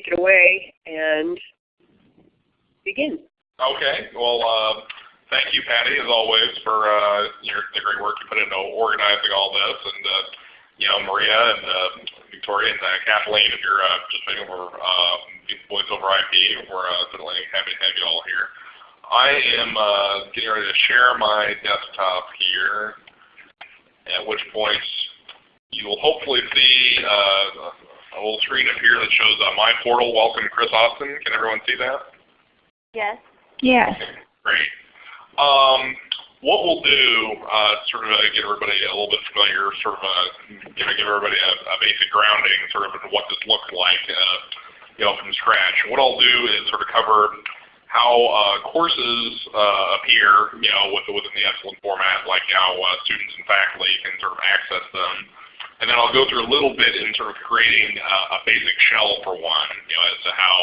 take it away and begin. Okay. Well, uh, thank you, Patty, as always, for uh, your, the great work you put into organizing all this, and uh, you know, Maria and uh, Victoria and uh, Kathleen, if you're uh, just making over uh, voice over IP, we're uh, certainly happy to have you all here. I am uh, getting ready to share my desktop here, at which point you will hopefully see uh, a little screen up here that shows uh, my portal. Welcome, Chris Austin. Can everyone see that? Yes. Yes. Great. Um, what we'll do, uh, sort of uh, get everybody a little bit familiar, sort of uh, give, give everybody a, a, basic grounding, sort of what this looks like, uh, you know, from scratch. What I'll do is sort of cover how uh, courses uh, appear, you know, within the Epsilen format, like how uh, students and faculty can sort of access them. And then I'll go through a little bit in sort of creating a basic shell for one, you know, as to how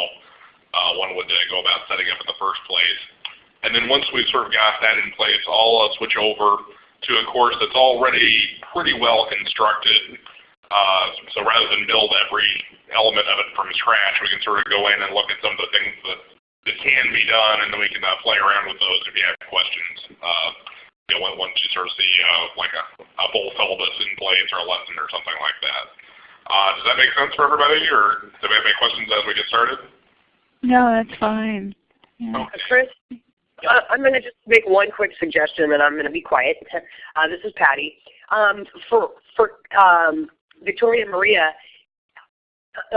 one would go about setting up in the first place. And then once we've sort of got that in place, I'll uh, switch over to a course that's already pretty well constructed. Uh, so rather than build every element of it from scratch, we can sort of go in and look at some of the things that, that can be done, and then we can uh, play around with those if you have questions. You know, once you sort of see uh, like a, a full syllabus in place or a lesson or something like that. Uh, does that make sense for everybody, or do we have any questions as we get started? No, that's fine. Yeah. Okay. Chris, uh, I'm going to just make one quick suggestion, and I'm going to be quiet. Uh, this is Patty. Um, for for um, Victoria and Maria,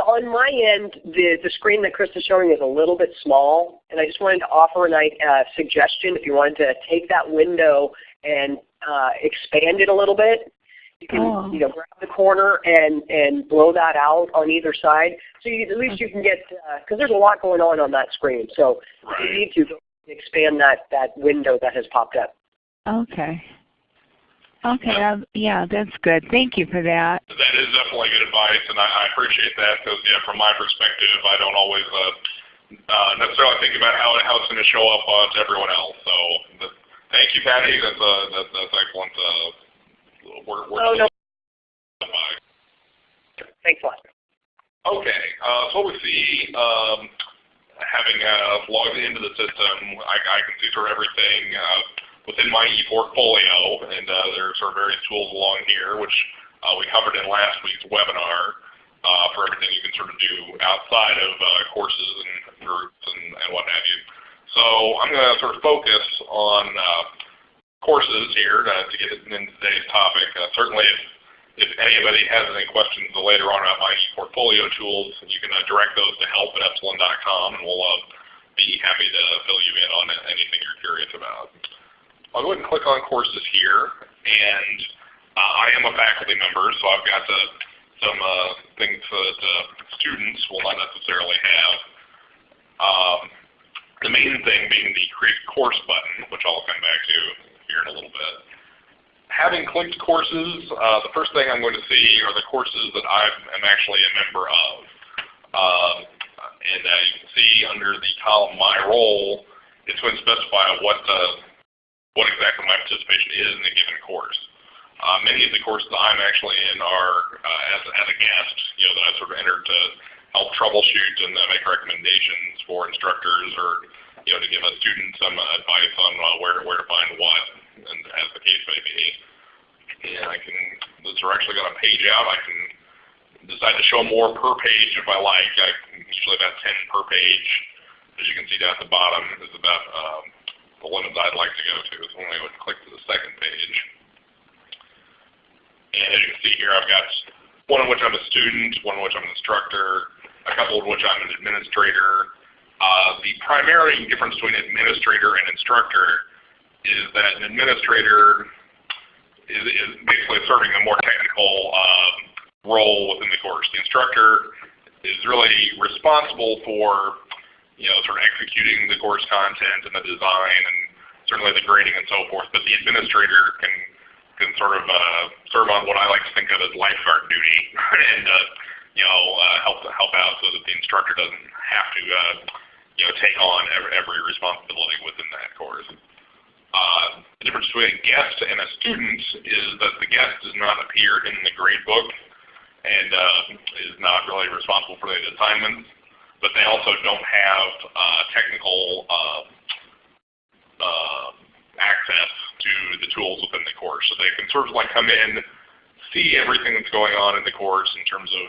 on my end, the, the screen that Chris is showing is a little bit small, and I just wanted to offer a uh, suggestion if you wanted to take that window and uh, expand it a little bit. You can oh. you know grab the corner and and blow that out on either side, so you, at least you can get because uh, there's a lot going on on that screen. So if you need to expand that, that window that has popped up. Okay. Okay, um, yeah, that's good. Thank you for that. That is definitely good advice, and I, I appreciate that because, yeah, from my perspective, I don't always uh, uh, necessarily think about how, how it's going to show up uh, to everyone else. So, but, thank you, Patty. That's uh, that, that's excellent. Uh, we're, we're oh, no. Thanks a lot. Okay, uh, so what we see, um, having uh, logged into the system, I, I can see sort of everything uh, within my ePortfolio, and uh, there are sort of various tools along here, which uh, we covered in last week's webinar uh, for everything you can sort of do outside of uh, courses and groups and, and what have you. So I'm going to sort of focus on courses here to, to get into today's topic. certainly, if if anybody has any questions later on about my e-portfolio tools, you can uh, direct those to help at epsilen.com, and we'll uh, be happy to fill you in on anything you're curious about. I'll go ahead and click on courses here, and uh, I am a faculty member, so I've got uh, some uh, things that uh, students will not necessarily have. Um, the main thing being the Create Course button, which I'll come back to here in a little bit having clicked courses, uh, the first thing I'm going to see are the courses that I am actually a member of. Um, and uh, you can see under the column My Role, it's going to specify what uh, what exactly my participation is in a given course. Uh, many of the courses I'm actually in are uh, as, as a guest, you know, that I sort of entered to help troubleshoot and uh, make recommendations for instructors or you know, to give a student some advice on uh, where, where to find what, and as the case may be. And I can, those are actually going to page out. I can decide to show more per page if I like. I usually about 10 per page. As you can see down at the bottom is about um, the limits I'd like to go to. So when I would click to the second page. And as you can see here, I've got one in which I'm a student, one in which I'm an instructor, a couple of which I'm an administrator, uh, the primary difference between administrator and instructor is that an administrator is, is basically serving a more technical um, role within the course. The instructor is really responsible for you know, sort of executing the course content and the design and certainly the grading and so forth, but the administrator can can sort of uh, serve on what I like to think of as lifeguard duty and uh, you know uh, help help out so that the instructor doesn't have to uh, you know, take on every, responsibility within that course. Uh, the difference between a guest and a student is that the guest does not appear in the grade book and uh, is not really responsible for the assignments. But they also don't have uh, technical uh, uh, access to the tools within the course. So they can sort of like come in, see everything that's going on in the course in terms of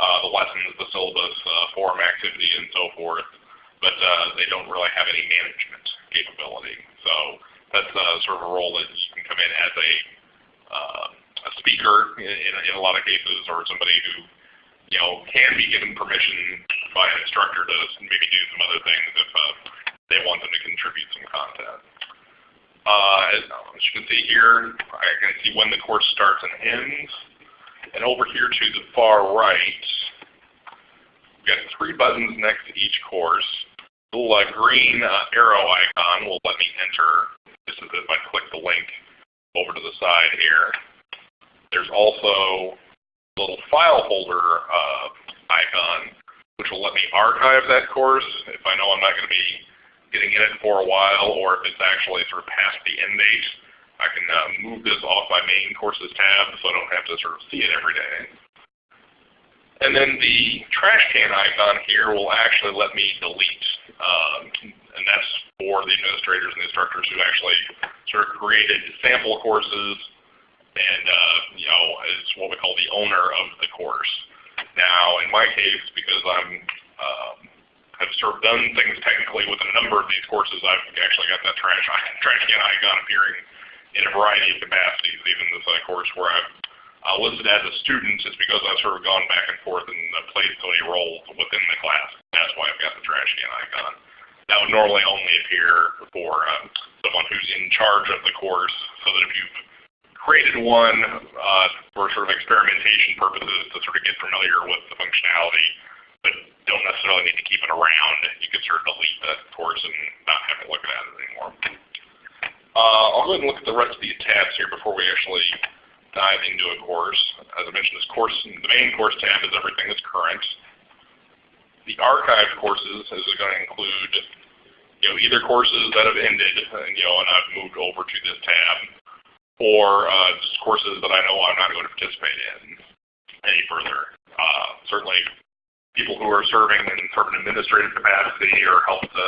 uh, the lessons, the syllabus, uh, forum activity, and so forth, but uh, they don't really have any management capability. So that's uh, sort of a role that you can come in as a, a speaker in, in, a lot of cases, or somebody who you know can be given permission by an instructor to maybe do some other things if uh, they want them to contribute some content. Uh, as, as you can see here, I can see when the course starts and ends. And over here to the far right, we've got three buttons next to each course. The little uh, green uh, arrow icon will let me enter. This is if I click the link over to the side here. There's also little file folder uh, icon, which will let me archive that course if I know I'm not going to be getting in it for a while, or if it's actually sort of past the end date, I can uh, move this off my main courses tab so I don't have to sort of see it every day. And then the trash can icon here will actually let me delete. Um, and that's for the administrators and instructors who actually sort of created sample courses and uh, you know is what we call the owner of the course. Now in my case, because I'm um, have sort of done things technically with a number of these courses. I've actually got that trash, trash can icon appearing in a variety of capacities. Even this uh, course where I've uh, listed as a student is because I've sort of gone back and forth and uh, played so many roles within the class. That's why I've got the trash can icon. That would normally only appear for um, someone who's in charge of the course, so that if you've created one uh, for sort of experimentation purposes to sort of get familiar with the functionality, but don't necessarily need to keep it around. You can sort of delete that course and not have to look at it anymore. Uh, I'll go ahead and look at the rest of these tabs here before we actually dive into a course. As I mentioned, this course, the main course tab is everything that's current. The archived courses is going to include you know, either courses that have ended and, you know, and I've moved over to this tab, or uh, just courses that I know I'm not going to participate in any further. Uh, certainly people who are serving in sort of an administrative capacity or help to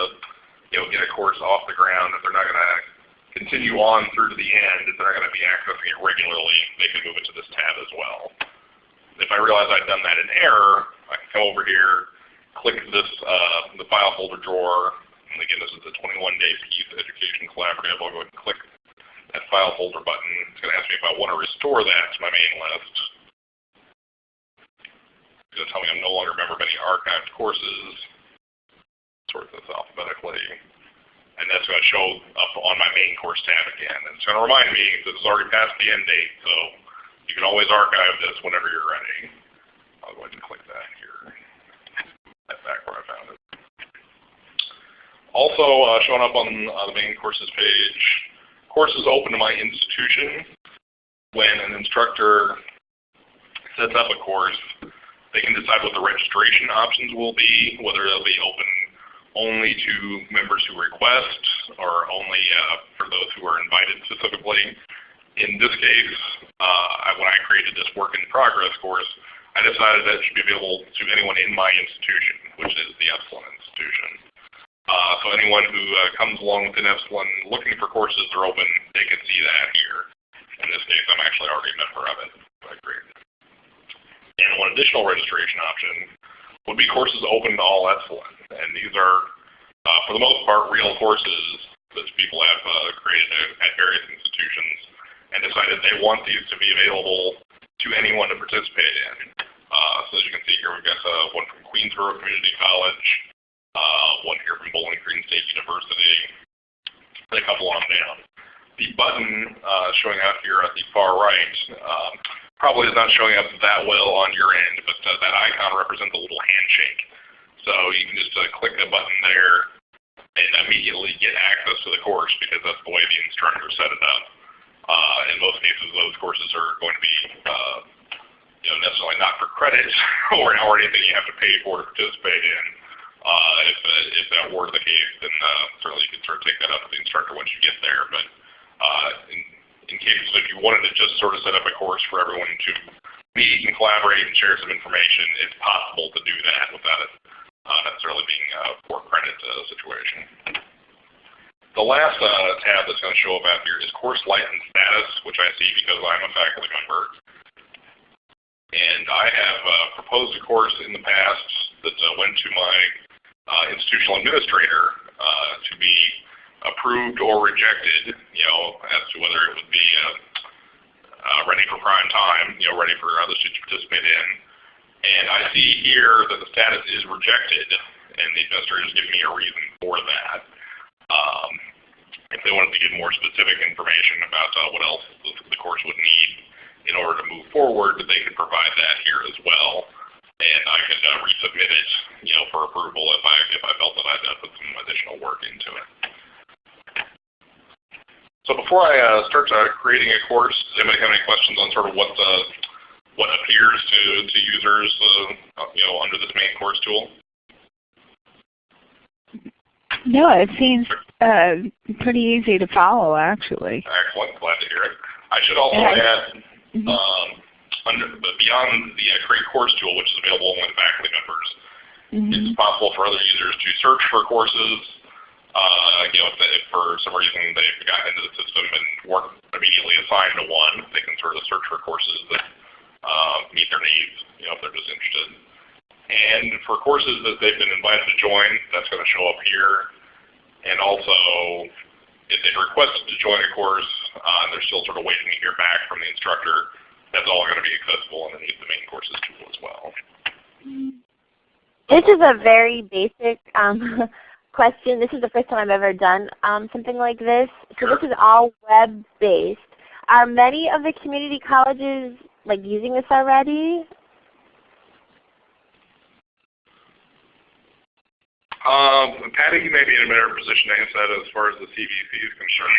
you know, get a course off the ground, if they're not going to continue on through to the end, if they're not going to be accessing it regularly, they can move it to this tab as well. If I realize I've done that in error, I can come over here, click this uh, the file folder drawer, and again this is the 21-day piece Education Collaborative. I'll go ahead and click that file folder button. It's going to ask me if I want to restore that to my main list It's going to tell me I'm no longer a member of any archived courses. Sort this alphabetically. And that's going to show up on my main course tab again. And it's going to remind me that it's already past the end date, so you can always archive this whenever you're ready. I'll go ahead and click that here. That's back where I found it. Also uh, showing up on uh, the main courses page, courses open to my institution. When an instructor sets up a course, they can decide what the registration options will be, whether they'll be open only to members who request or only uh, for those who are invited specifically. In this case, uh, when I created this work in progress course, I decided that it should be available to anyone in my institution, which is the Epsilen institution. Uh, so anyone who uh, comes along with within Epsilen looking for courses that are open, they can see that here. In this case, I'm actually already a member of it. I created and one additional registration option would be courses open to all Epsilen. And these are, uh, for the most part, real courses that people have uh, created at various institutions and decided they want these to be available to anyone to participate in. Uh, so as you can see here, we've got uh, one from Queensborough Community College, uh, one here from Bowling Green State University, and a couple on down. The button uh, showing up here at the far right um, probably is not showing up that well on your end, but uh, that icon represents a little handshake. So you can just uh, click the button there and immediately get access to the course because that's the way the instructor set it up. Uh, in most cases, those courses are going to be uh, you know, necessarily not for credit or, or anything you have to pay for to participate in. Uh, if, uh, if that were the case, then uh, certainly you can sort of take that up with the instructor once you get there. But uh, in, in case if you wanted to just sort of set up a course for everyone to meet and collaborate and share some information, it's possible to do that without it uh, necessarily being a for credit uh, situation. The last uh, tab that's going to show up out here is course license status, which I see because I'm a faculty member. And I have uh, proposed a course in the past that uh, went to my institutional administrator uh, to be approved or rejected, you know, as to whether it would be uh, uh, ready for prime time, you know, ready for others to participate in. And I see here that the status is rejected, and the administrator is giving me a reason for that. Um, if they wanted to get more specific information about uh, what else the, the course would need in order to move forward, they could provide that here as well and I could uh, resubmit it, you know, for approval if I if I felt that I'd uh, put some additional work into it. So before I uh, start uh, creating a course, does anybody have any questions on sort of what the what appears to to users, uh, you know, under this main course tool? No, it seems uh, pretty easy to follow, actually. Excellent, glad to hear it. I should also add. Mm -hmm. um, under, but beyond the uh, Create Course tool, which is available only to faculty members, mm -hmm. it's possible for other users to search for courses. Uh, you know, if, they, if, for some reason they've gotten into the system and weren't immediately assigned to one, they can sort of search for courses that uh, meet their needs, you know, if they're just interested. And for courses that they've been invited to join, that's going to show up here. And also, if they've requested to join a course, uh, they're still sort of waiting to hear back from the instructor, that's all going to be accessible underneath the main courses tool as well. This is a very basic um, question. This is the first time I've ever done um, something like this. So sure. this is all web-based. Are many of the community colleges like using this already? Um, Patty, you may be in a better position to answer that as far as the CVC is concerned.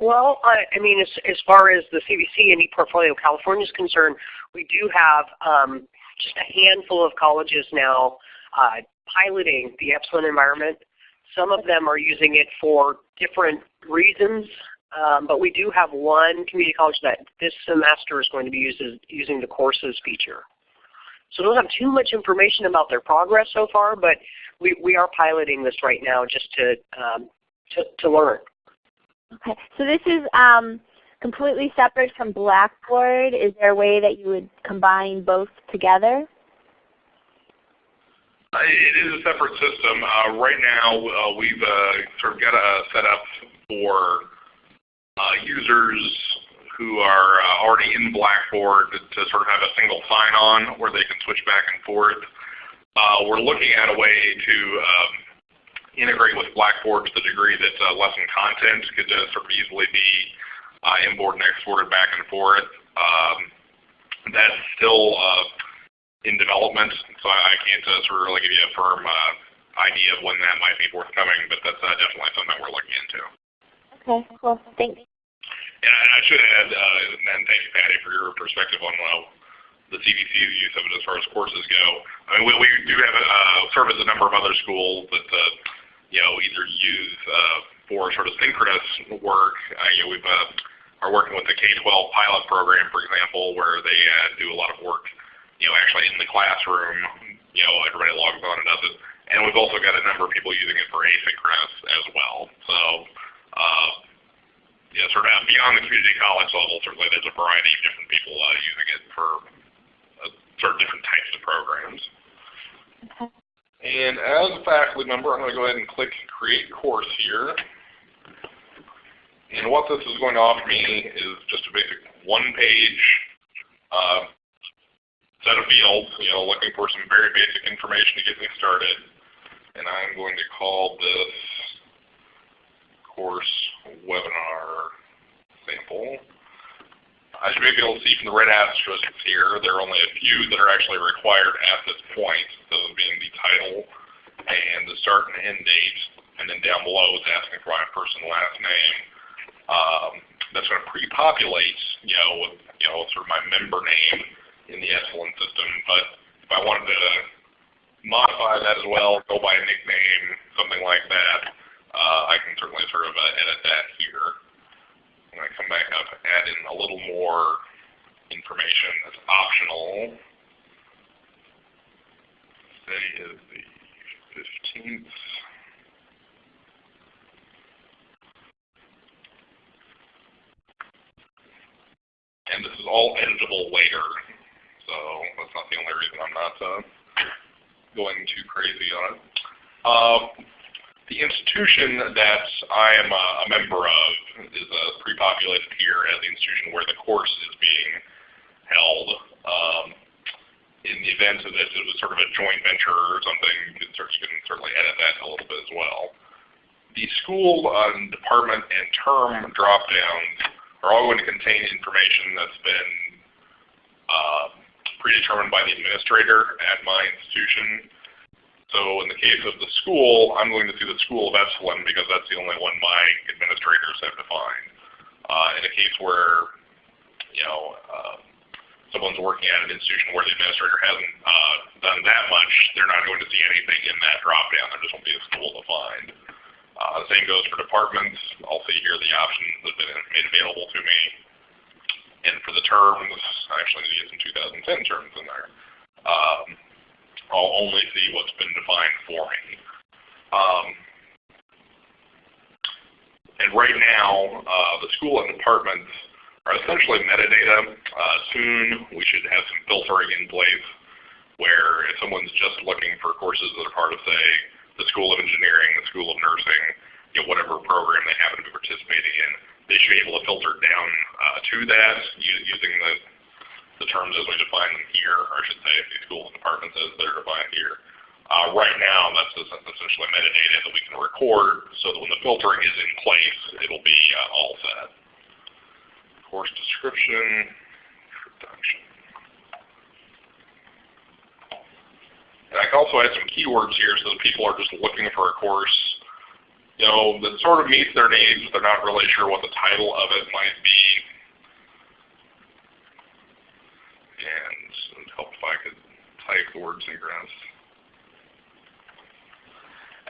Well, I, I mean, as, as far as the CVC and ePortfolio California is concerned, we do have um, just a handful of colleges now uh, piloting the Epsilen environment. Some of them are using it for different reasons, um, but we do have one community college that this semester is going to be using, using the courses feature. So I don't have too much information about their progress so far, but we, we are piloting this right now just to, um, to, to learn. Okay, so this is um, completely separate from Blackboard. Is there a way that you would combine both together? Uh, it is a separate system. Uh, right now, uh, we've uh, sort of got a setup for uh, users who are uh, already in Blackboard to, to, sort of have a single sign-on where they can switch back and forth. we're looking at a way to um, integrate with Blackboard to the degree that uh, lesson content could uh, sort of easily be uh, imported and exported back and forth. Um, that's still uh, in development, so I can't uh, sort of really give you a firm uh, idea of when that might be forthcoming, but that's definitely something we're looking into. Okay, cool. Thanks. And I should add, and thank you, Patty, for your perspective on the CVC's use of it as far as courses go. I mean, we, we do have uh, service a number of other schools that uh, you know, either use uh, for sort of synchronous work. Uh, you know, we've uh, are working with the K-12 pilot program, for example, where they do a lot of work, you know, actually in the classroom. You know, everybody logs on and does it. And we've also got a number of people using it for asynchronous as well. So, uh, yeah, sort of beyond the community college level, certainly there's a variety of different people uh, using it for uh, sort of different types of programs. Okay. And as a faculty member, I'm going to go ahead and click Create Course here. And what this is going to offer me is just a basic one-page uh, set of fields, you know, looking for some very basic information to get me started. And I'm going to call this course webinar sample. As you may be able to see from the red asterisks here, there are only a few that are actually required at this point, those being the title and the start and end date, and then down below it's asking for my first and last name. Um, that's going to pre-populate, you know, with, you know, sort of my member name in the Epsilen system. But if I wanted to modify that as well, go by a nickname, something like that, uh, I can certainly sort of uh, edit that here. When I come back up, add in a little more information that's optional. Today is the 15th. And this is all editable later, so that's not the only reason I'm not uh, going too crazy on it. Uh, the institution that I am a, a member of is uh, pre-populated here as the institution where the course is being held. Um, in the event of this, it was sort of a joint venture or something. You can, certainly edit that a little bit as well. The school um, department and term drop-downs are all going to contain information that's been uh, predetermined by the administrator at my institution. So in the case of the school, I'm going to see the School of Epsilen because that's the only one my administrators have defined. Uh, in a case where, you know, uh, someone's working at an institution where the administrator hasn't uh, done that much, they're not going to see anything in that drop-down. There just won't be a school defined. Uh, the same goes for departments. I'll see here the options that have been made available to me. And for the terms, I actually need some 2010 terms in there. Um, I'll only see what's been defined for me. Um, and right now, uh, the school and departments are essentially metadata. Uh, soon we should have some filtering in place where if someone's just looking for courses that are part of, say, the School of Engineering, the School of Nursing, you know, whatever program they happen to be participating in, they should be able to filter down uh, to that using the, the terms as we define them here, or I should say the schools and departments as they're defined here. Uh, right now, that's essentially metadata that we can record so that when the filtering is in place, it'll be uh, all set. Course description, production. And I can also add some keywords here so that people are just looking for a course, you know, that sort of meets their needs. But they're not really sure what the title of it might be. And it would help if I could type the word synchronous.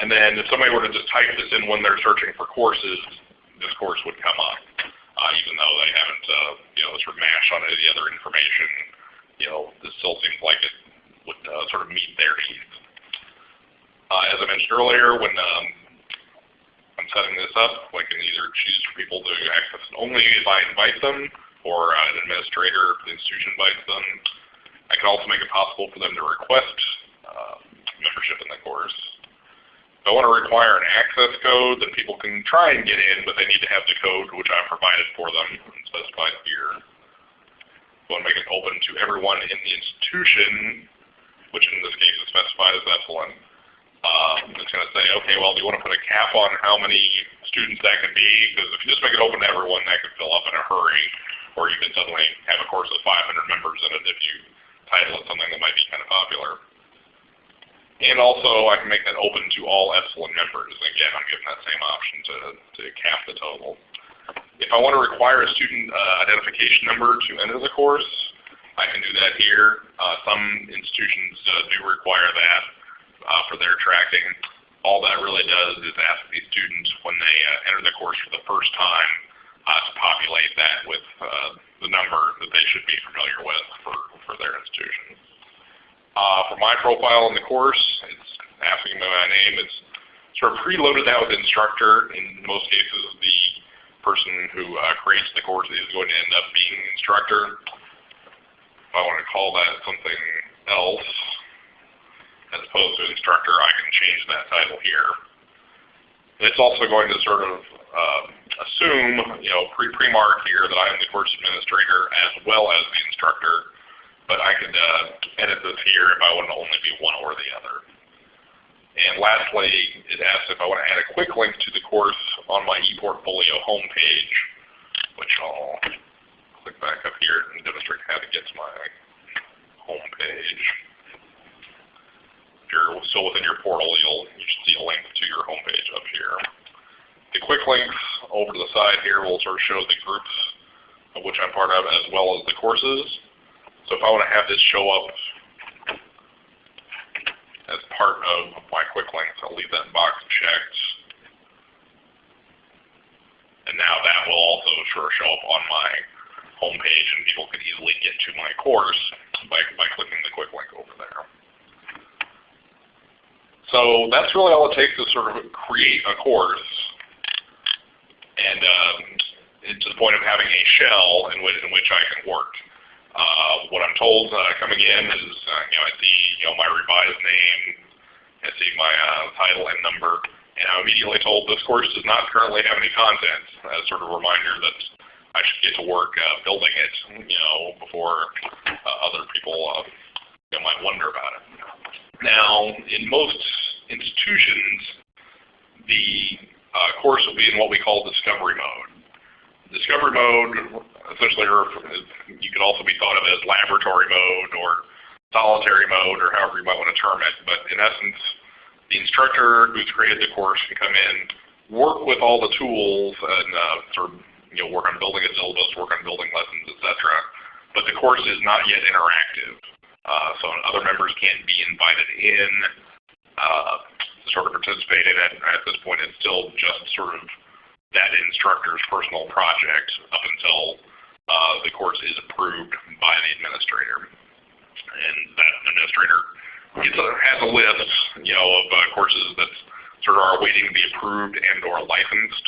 And then if somebody were to just type this in when they're searching for courses, this course would come up, uh, even though they haven't, uh, you know, sort of mashed on any other information. You know, this still seems like it would uh, sort of meet their needs. Uh, as I mentioned earlier, when um, I'm setting this up, I can either choose for people to access only if I invite them, or uh, an administrator if the institution invites them. I can also make it possible for them to request uh, membership in the course. If I want to require an access code, then people can try and get in, but they need to have the code which I've provided for them and specified here. I want to make it open to everyone in the institution, which in this case is specified as Epsilen. Um, it's going to say, okay, well, do you want to put a cap on how many students that could be? Because if you just make it open to everyone, that could fill up in a hurry. Or you could suddenly have a course with 500 members in it if you title it something that might be kind of popular. And also, I can make that open to all Epsilen members. Again, I'm giving that same option to, to cap the total. If I want to require a student uh, identification number to enter the course, I can do that here. Uh, some institutions uh, do require that uh, for their tracking. All that really does is ask these students when they uh, enter the course for the first time uh, to populate that with the number that they should be familiar with for, for their institution. for my profile in the course, it's asking me my name. It's sort of preloaded that with instructor. In most cases, the person who creates the course is going to end up being instructor. If I want to call that something else, as opposed to instructor, I can change that title here. It's also going to sort of uh, assume, you know, pre-mark here that I am the course administrator as well as the instructor, but I could uh, edit this here if I want to only be one or the other. And lastly, it asks if I want to add a quick link to the course on my ePortfolio homepage, which I'll click back up here and demonstrate how to get to my home page. If you're still within your portal, you'll you should see a link to your home page up here. The quick links over to the side here will sort of show the groups of which I'm part of as well as the courses. So if I want to have this show up as part of my quick links, I'll leave that box checked. And now that will also of show up on my homepage and people can easily get to my course by, by clicking the quick link over there. So that's really all it takes to sort of create a course. And um, to the point of having a shell in which, in which I can work. Uh, what I'm told uh, coming in is, uh, you know, I see, you know, my revised name, I see my uh, title and number, and I'm immediately told this course does not currently have any content, as sort of a reminder that I should get to work uh, building it, you know, before uh, other people you know, might wonder about it. Now, in most institutions, the uh, course will be in what we call discovery mode. Discovery mode essentially, you could also be thought of as laboratory mode or solitary mode or however you might want to term it. But in essence, the instructor who's created the course can come in, work with all the tools and uh, sort of you know, work on building a syllabus, work on building lessons, etc. But the course is not yet interactive. Uh, so other members can't be invited in uh, sort of participate in it. At this point, it's still just sort of that instructor's personal project up until uh, the course is approved by the administrator. And that administrator gets a, has a list, you know, of uh, courses that sort of are waiting to be approved and or licensed,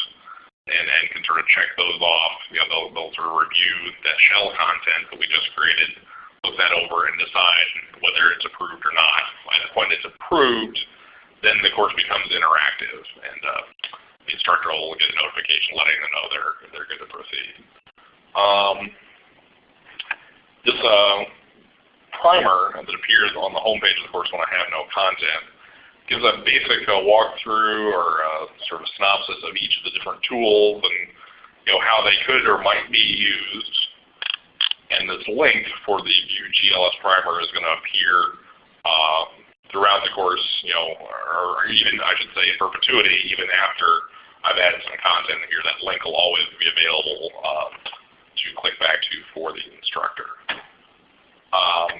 and, and can sort of check those off. You know, they'll, they'll sort of review that shell content that we just created, look that over, and decide whether it's approved or not. By the point it's approved, then the course becomes interactive, and uh, the instructor will get a notification letting them know they're they're good to proceed. Um, this uh, primer that appears on the home page of the course when I have no content gives a basic uh, walkthrough or uh, sort of synopsis of each of the different tools and you know how they could or might be used. And this link for the View GLS primer is going to appear uh, throughout the course, you know, or even I should say in perpetuity, even after I've added some content here, that link will always be available uh, to click back to for the instructor. Um,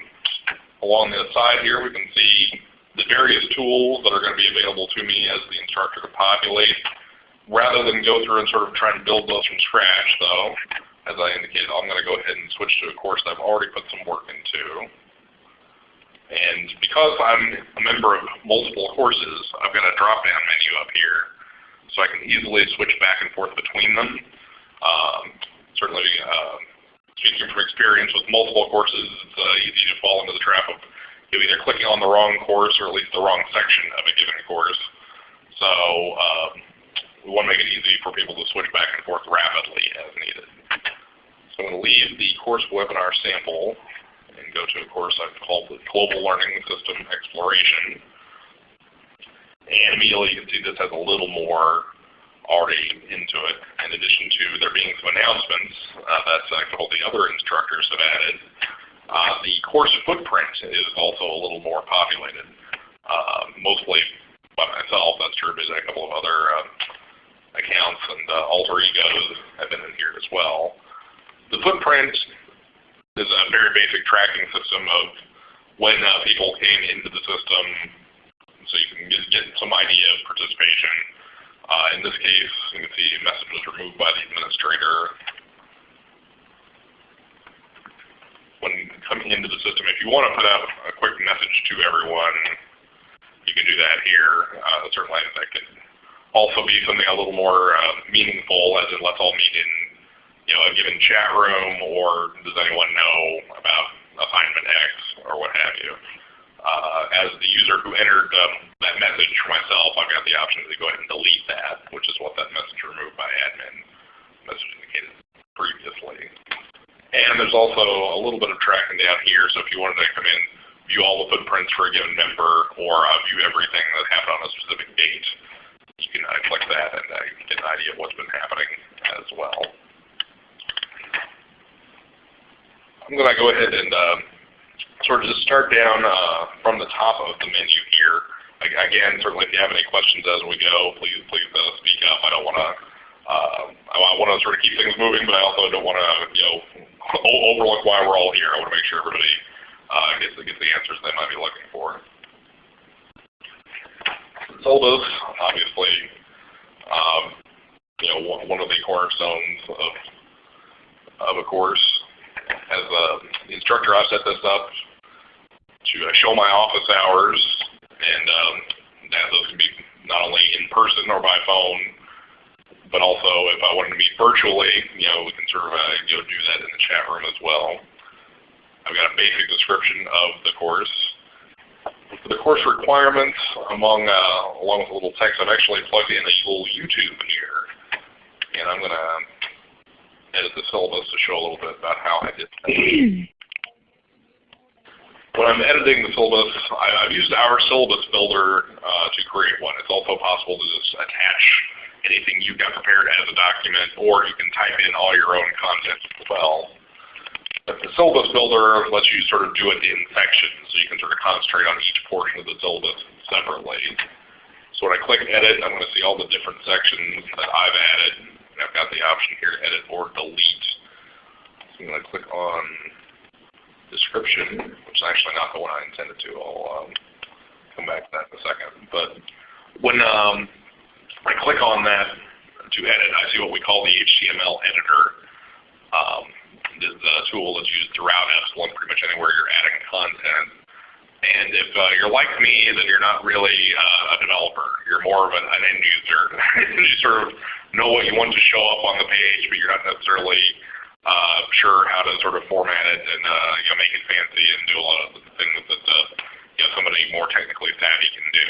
along the side here, we can see the various tools that are going to be available to me as the instructor to populate. Rather than go through and sort of try to build those from scratch, though, as I indicated, I'm going to go ahead and switch to a course that I've already put some work into. And because I'm a member of multiple courses, I've got a drop-down menu up here so I can easily switch back and forth between them. Um, certainly, uh, speaking from experience with multiple courses, it's uh, easy to fall into the trap of either clicking on the wrong course or at least the wrong section of a given course. So um, we want to make it easy for people to switch back and forth rapidly as needed. So I'm going to leave the course webinar sample go to a course I've called the Global Learning System Exploration. And immediately you can see this has a little more already into it, in addition to there being some announcements uh, that a couple of the other instructors have added. Uh, the course footprint is also a little more populated, uh, mostly by myself. That's true, but a couple of other uh, accounts and uh, alter egos have been in here as well. The footprint is a very basic tracking system of when uh, people came into the system, so you can get, get some idea of participation. Uh, in this case, you can see a message was removed by the administrator. When coming into the system, if you want to put out a quick message to everyone, you can do that here. Uh, certainly that could also be something a little more uh, meaningful, as in let's all meet in you know, a given chat room, or does anyone know about assignment X, or what have you uh, as the user who entered um, that message myself, I've got the option to go ahead and delete that, which is what that message removed by admin message indicated previously. And there's also a little bit of tracking down here, so if you wanted to come in, view all the footprints for a given member, or uh, view everything that happened on a specific date, you can uh, click that and uh, get an idea of what's been happening as well. I'm going to go ahead and uh, sort of just start down uh, from the top of the menu here. Again, certainly if you have any questions as we go, please please uh, speak up. I don't want to uh, I want to sort of keep things moving, but I also don't want to you know overlook why we're all here. I want to make sure everybody uh, gets the, gets the answers they might be looking for. Syllabus, obviously, um, you know one, one of the cornerstones of of a course. As uh, the instructor, I set this up to uh, show my office hours and um, that those can be not only in person or by phone, but also if I wanted to meet virtually, you know, we can sort of uh, you know, do that in the chat room as well. I've got a basic description of the course. For the course requirements, among uh, along with a little text, I've actually plugged in a little YouTube here, and I'm going to edit the syllabus to show a little bit about how I did that. when I'm editing the syllabus, I, have used our syllabus builder uh, to create one. It's also possible to just attach anything you've got prepared as a document, or you can type in all your own content as well. But the syllabus builder lets you sort of do it in sections, so you can sort of concentrate on each portion of the syllabus separately. So when I click Edit, I'm going to see all the different sections that I've added. And I've got the option here to edit or delete. So I'm going to click on Description, which is actually not the one I intended to. I'll um, come back to that in a second. But when um, I click on that to edit, I see what we call the HTML editor. Um, is a tool that's used throughout Epsilen, pretty much anywhere you're adding content. And if uh, you're like me, then you're not really uh, a developer. You're more of an, an end user. you sort of know what you want to show up on the page, but you're not necessarily uh, sure how to sort of format it and uh, you know, make it fancy and do a lot of the things that uh, you know, somebody more technically savvy can do.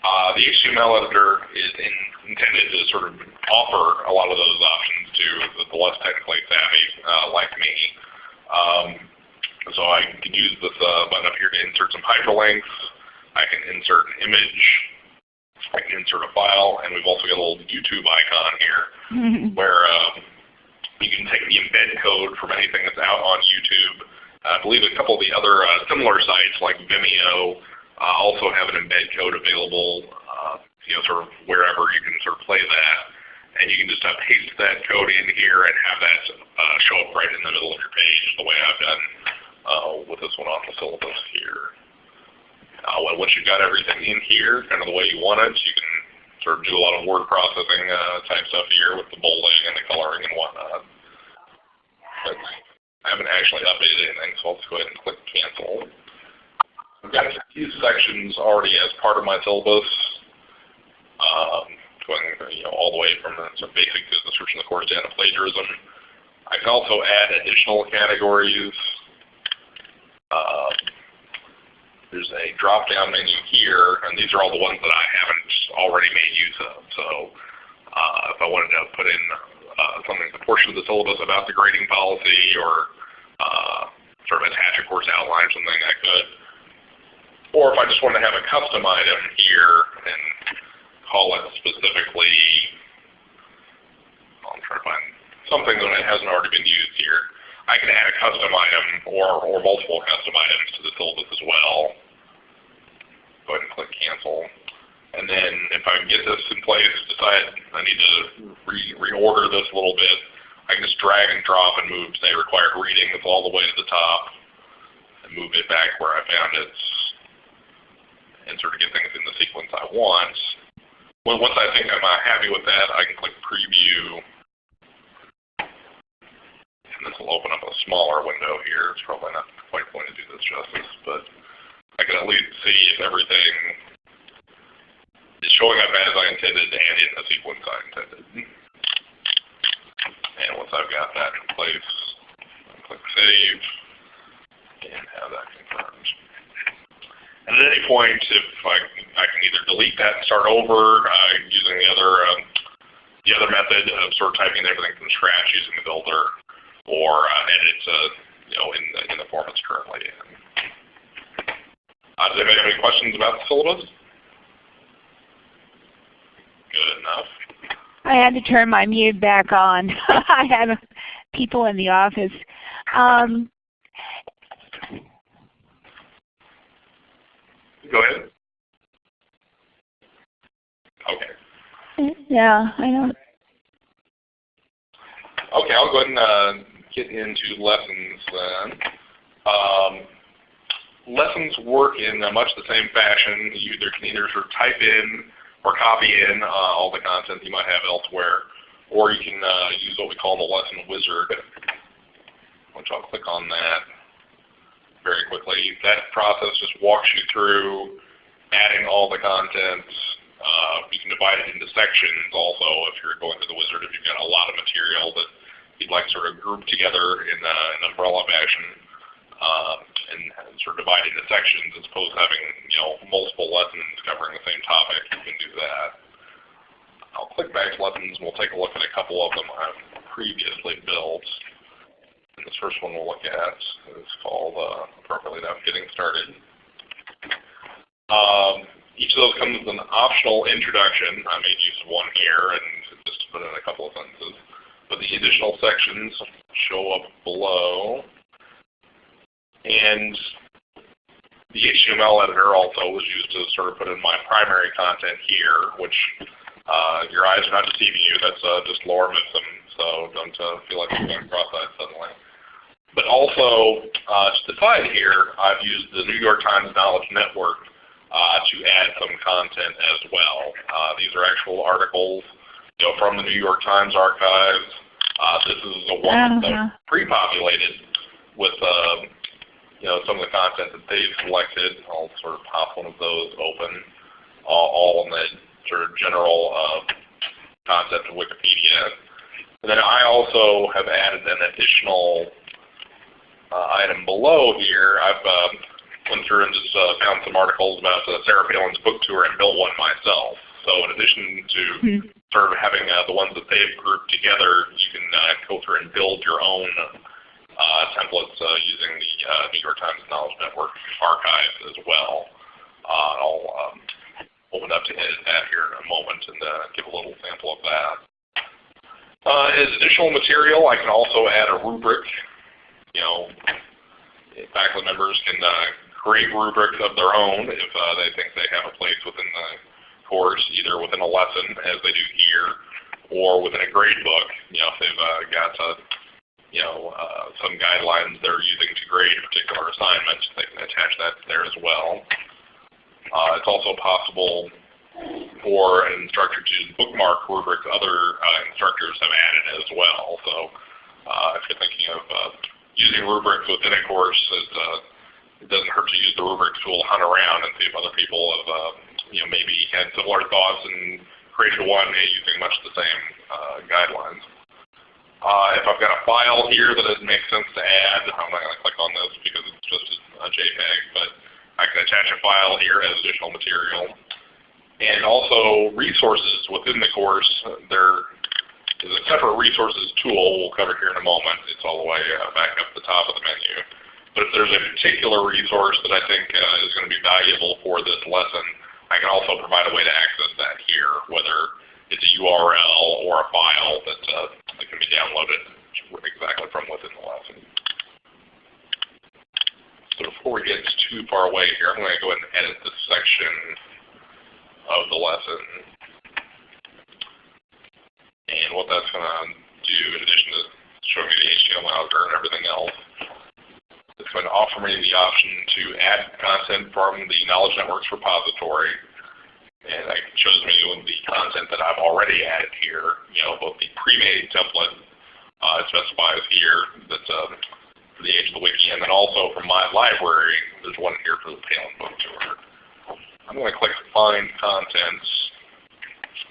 Uh, the HTML editor is in, intended to sort of offer a lot of those options to the, the less technically savvy uh, like me. Um, so I can use this uh, button up here to insert some hyperlinks. I can insert an image. I can insert a file, and we've also got a little YouTube icon here where um, you can take the embed code from anything that's out on YouTube. I believe a couple of the other uh, similar sites like Vimeo uh, also have an embed code available, uh, you know, sort of wherever you can sort of play that. And you can just uh, paste that code in here and have that uh, show up right in the middle of your page the way I've done uh, with this one on the syllabus here. Uh, once you've got everything in here, kind of the way you want it, you can sort of do a lot of word processing uh, type stuff here with the bolding and the coloring and whatnot. But I haven't actually updated anything, so I'll just go ahead and click cancel. I've got these sections already as part of my syllabus, um, going you know, all the way from the of basic to description of the course to plagiarism. I can also add additional categories. Uh, there's a drop-down menu here, and these are all the ones that I haven't already made use of. So uh, if I wanted to put in uh, something, a portion of the syllabus about the grading policy or uh, sort of attach a course outline or something, I could. Or if I just want to have a custom item here and call it specifically, I'm trying to find something that hasn't already been used here. I can add a custom item or, or multiple custom items to the syllabus as well. Go ahead and click cancel. And then if I get this in place, decide I need to re reorder this a little bit, I can just drag and drop and move, say, required reading all the way to the top and move it back where I found it and sort of get things in the sequence I want. Well, once I think I'm uh, happy with that, I can click Preview. And this will open up a smaller window here. It's probably not quite going to do this justice, but I can at least see if everything is showing up as I intended and in the sequence I intended. And once I've got that in place, I'll click Save and have that confirmed. And at any point, if I, I can either delete that and start over uh, using the other um, the other method of sort of typing everything from scratch using the builder, or uh, edit it uh, you know in the, in the form it's currently in. Uh, does anybody have any questions about the syllabus? Good enough. I had to turn my mute back on. I had people in the office. Um, Go ahead. Okay. Yeah, I don't. Okay, I'll go ahead and uh, get into lessons then. Um, lessons work in much the same fashion. You either can either sort of type in or copy in uh, all the content you might have elsewhere, or you can uh, use what we call the lesson wizard, which I'll click on that very quickly. That process just walks you through adding all the content. Uh, you can divide it into sections also if you're going through the wizard, if you've got a lot of material that you'd like sort of group together in uh, an umbrella fashion uh, and sort of divide into sections as opposed to having you know multiple lessons covering the same topic. You can do that. I'll click back to lessons and we'll take a look at a couple of them I've previously built. And this first one we'll look at is called uh, appropriately enough Getting Started. Um, each of those comes with an optional introduction. I made use of one here and just put in a couple of sentences. But the additional sections show up below. And the HTML editor also was used to sort of put in my primary content here, which uh, your eyes are not deceiving you. That's uh, just lorem ipsum, so don't uh, feel like you're going across that suddenly. But also, uh, to the side here, I've used the New York Times Knowledge Network uh, to add some content as well. Uh, these are actual articles you know, from the New York Times archives. Uh, this is a one that's Uh-huh. pre-populated with uh, you know some of the content that they've selected. I'll sort of pop one of those open, all, all in the sort of general uh, concept of Wikipedia. And then I also have added an additional uh, item below here. I've um, went through and just uh, found some articles about uh, Sarah Palin's book tour and built one myself. So in addition to Hmm. Sort of having uh, the ones that they've grouped together, you can go through and build your own uh, templates uh, using the New York Times Knowledge Network archive as well. I'll um, open up to that here in a moment and give a little sample of that. Uh, as additional material, I can also add a rubric. You know, faculty members can uh, create rubrics of their own if uh, they think they have a place within the course, either within a lesson as they do here, or within a grade book. You know, if they've uh, got uh, you know uh, some guidelines they're using to grade a particular assignment, they can attach that there as well. Uh, it's also possible for an instructor to bookmark rubrics other uh, instructors have added as well. So uh, if you're thinking of uh, using rubrics within a course, it, it doesn't hurt to use the rubric tool, hunt around, and see if other people have you know maybe had similar thoughts and created one using much the same uh, guidelines. Uh, if I've got a file here that it makes sense to add, I'm not going to click on this because it's just a JPEG, but I can attach a file here as additional material. And also resources within the course. There is a separate resources tool we'll cover here in a moment. It's all the way uh, back up the top of the menu. But if there's a particular resource that I think uh, is going to be valuable for this lesson, I can also provide a way to access that here, whether it's a URL or a file that, uh, that can be downloaded exactly from within the lesson. So before we get too far away here, I'm going to go ahead and edit this section of the lesson. And what that's going to do, in addition to showing me the HTML editor and everything else, it's offer me the option to add content from the Knowledge Networks repository. And it shows me the content that I've already added here, you know, both the pre-made template uh, specifies here that's uh, for the age of the wiki, and then also from my library, there's one here for the Palin book tour. I'm going to click Find Contents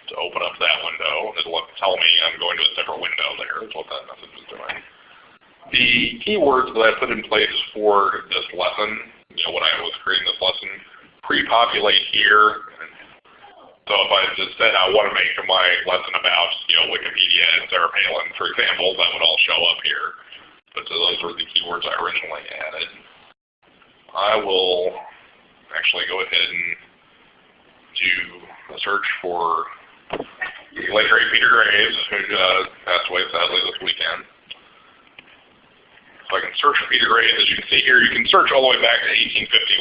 to open up that window. It'll tell me I'm going to a separate window there, is what that message is doing. The keywords that I put in place for this lesson, you know, when I was creating this lesson, pre-populate here. So if I just said I want to make my lesson about, you know, Wikipedia and Sarah Palin, for example, that would all show up here. But so those were the keywords I originally added. I will actually go ahead and do a search for the late great Peter Graves, who uh, passed away sadly this weekend. I can search for Peter Graves. As you can see here, you can search all the way back to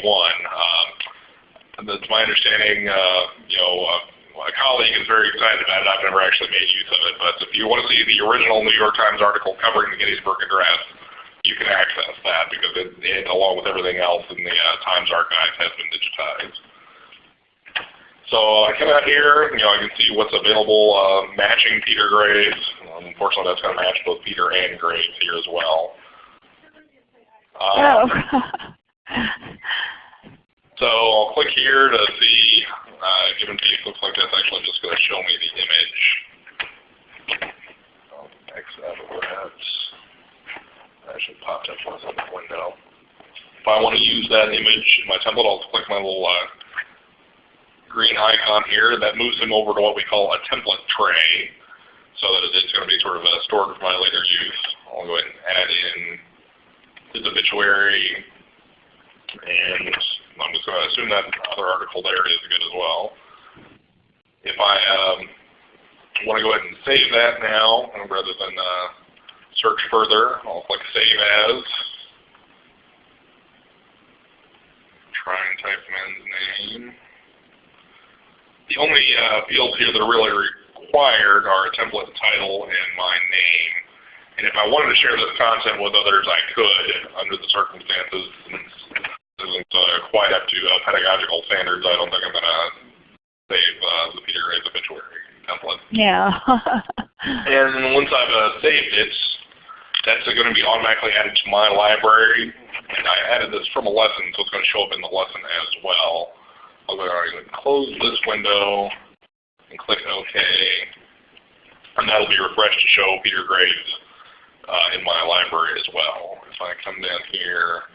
1851. Um, that's my understanding. Uh, you know, uh, a colleague is very excited about it. I've never actually made use of it, but if you want to see the original New York Times article covering the Gettysburg Address, you can access that because it, it along with everything else in the uh, Times archive, has been digitized. So I come out here, you know, I can see what's available uh, matching Peter Graves. Um, unfortunately, that's going to match both Peter and Graves here as well. Um, Oh. So I'll click here to see uh, given page looks like that's actually just going to show me the image. I'll X out of that. That should pop up once on the window. If I want to use that image in my template, I'll click my little uh, green icon here. That moves him over to what we call a template tray so that it's going to be sort of uh, stored for my later use. I'll go ahead and add in his obituary, and I'm just going to assume that other article there is good as well. If I um, want to go ahead and save that now, rather than uh, search further, I'll click Save As. Try and type man's name. The only uh, fields here that are really required are template title and my name. And if I wanted to share this content with others, I could under the circumstances. This isn't uh, quite up to uh, pedagogical standards. I don't think I'm going to save uh, the Peter Graves obituary template. Yeah. and once I've uh, saved it, that's going to be automatically added to my library. And I added this from a lesson, so it's going to show up in the lesson as well. I'm going to close this window and click OK. And that'll be refreshed to show Peter Graves Uh, in my library as well. If I come down here,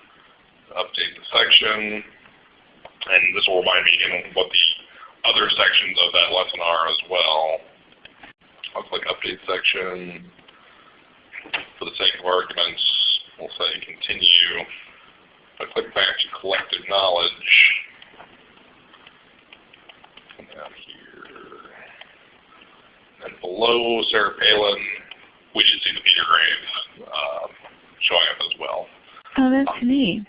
update the section, and this will remind me again what the other sections of that lesson are as well. I'll click Update section. For the sake of arguments, we'll say Continue. I click back to Collected Knowledge, down here, and below Sarah Palin, we should see the Peter Graves uh, showing up as well. Oh, that's neat.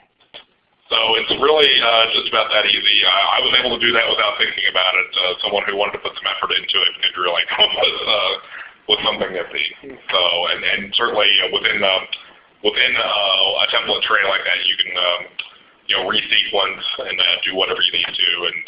So it's really uh, just about that easy. I, I was able to do that without thinking about it. Uh, someone who wanted to put some effort into it could really come up with, uh, with something nifty. So, and, and certainly uh, within uh, within uh, a template tray like that, you can um, you know resequence and uh, do whatever you need to. And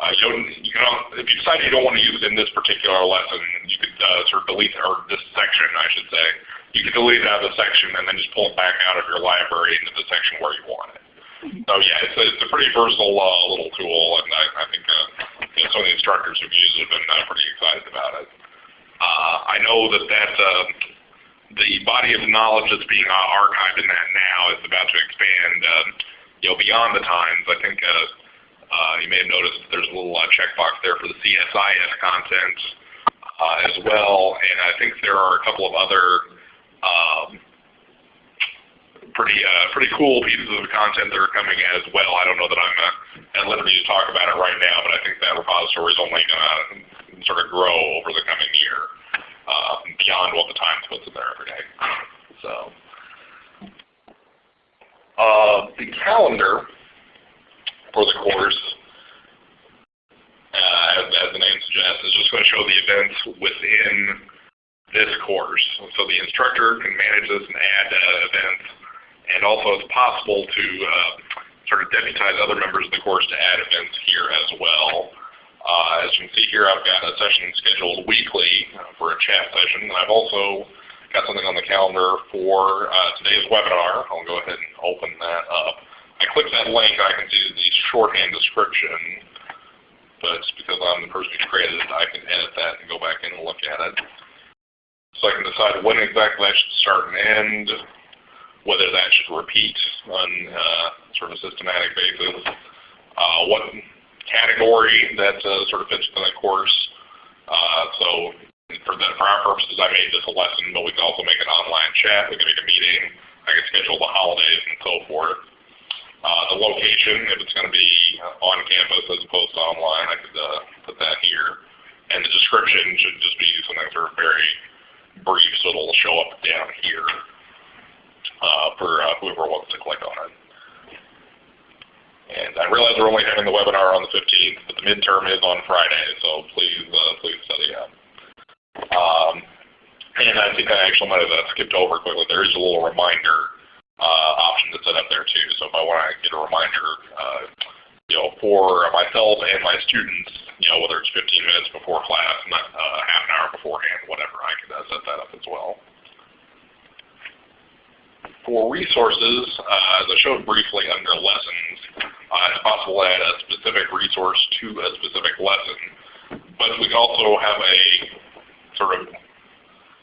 uh, you don't, you can, if you decide you don't want to use it in this particular lesson, you could uh, sort of delete or this section, I should say. You could delete it out of the section and then just pull it back out of your library into the section where you want it. So yeah, it's a, it's a pretty versatile uh, little tool, and I, I think uh, you know, some of the instructors who've used it have been uh, pretty excited about it. Uh, I know that that uh, the body of knowledge that's being archived in that now is about to expand, uh, you know, beyond the times. I think you may have noticed there's a little uh, checkbox there for the CSIS content uh, as well, and I think there are a couple of other um, pretty uh, pretty cool pieces of content that are coming as well. I don't know that I'm uh, at liberty to talk about it right now, but I think that repository is only going to sort of grow over the coming year uh, beyond what the Times puts in there every day. So uh, the calendar for the course, uh, as, as the name suggests, is just going to show the events within this course. So the instructor can manage this and add uh, events and also it's possible to uh, sort of deputize other members of the course to add events here as well. Uh, as you can see here, I've got a session scheduled weekly for a chat session. And I've also got something on the calendar for uh, today's webinar. I'll go ahead and open that up. I click that link, I can see the shorthand description, but because I'm the person who created it, I can edit that and go back in and look at it. So I can decide when exactly that should start and end, whether that should repeat on uh, sort of a systematic basis, uh, what category that uh, sort of fits within the course. Uh, so for, the, for our purposes, I made this a lesson, but we can also make an online chat. We can make a meeting. I can schedule the holidays and so forth. Uh, the location, if it's going to be on campus as opposed to online, I could uh, put that here. And the description should just be something sort of very brief, so it'll show up down here uh, for whoever wants to click on it. And I realize we're only having the webinar on the 15th, but the midterm is on Friday, so please uh, please study up. Um, and I think I actually might have skipped over quickly. There is a little reminder option that's set up there too. So if I want to get a reminder, uh, you know, for myself and my students, you know, whether it's 15 minutes before class, not uh, half an hour beforehand, whatever, I can uh, set that up as well. For resources, uh, as I showed briefly under lessons, Uh, it's possible to add a specific resource to a specific lesson. But we can also have a sort of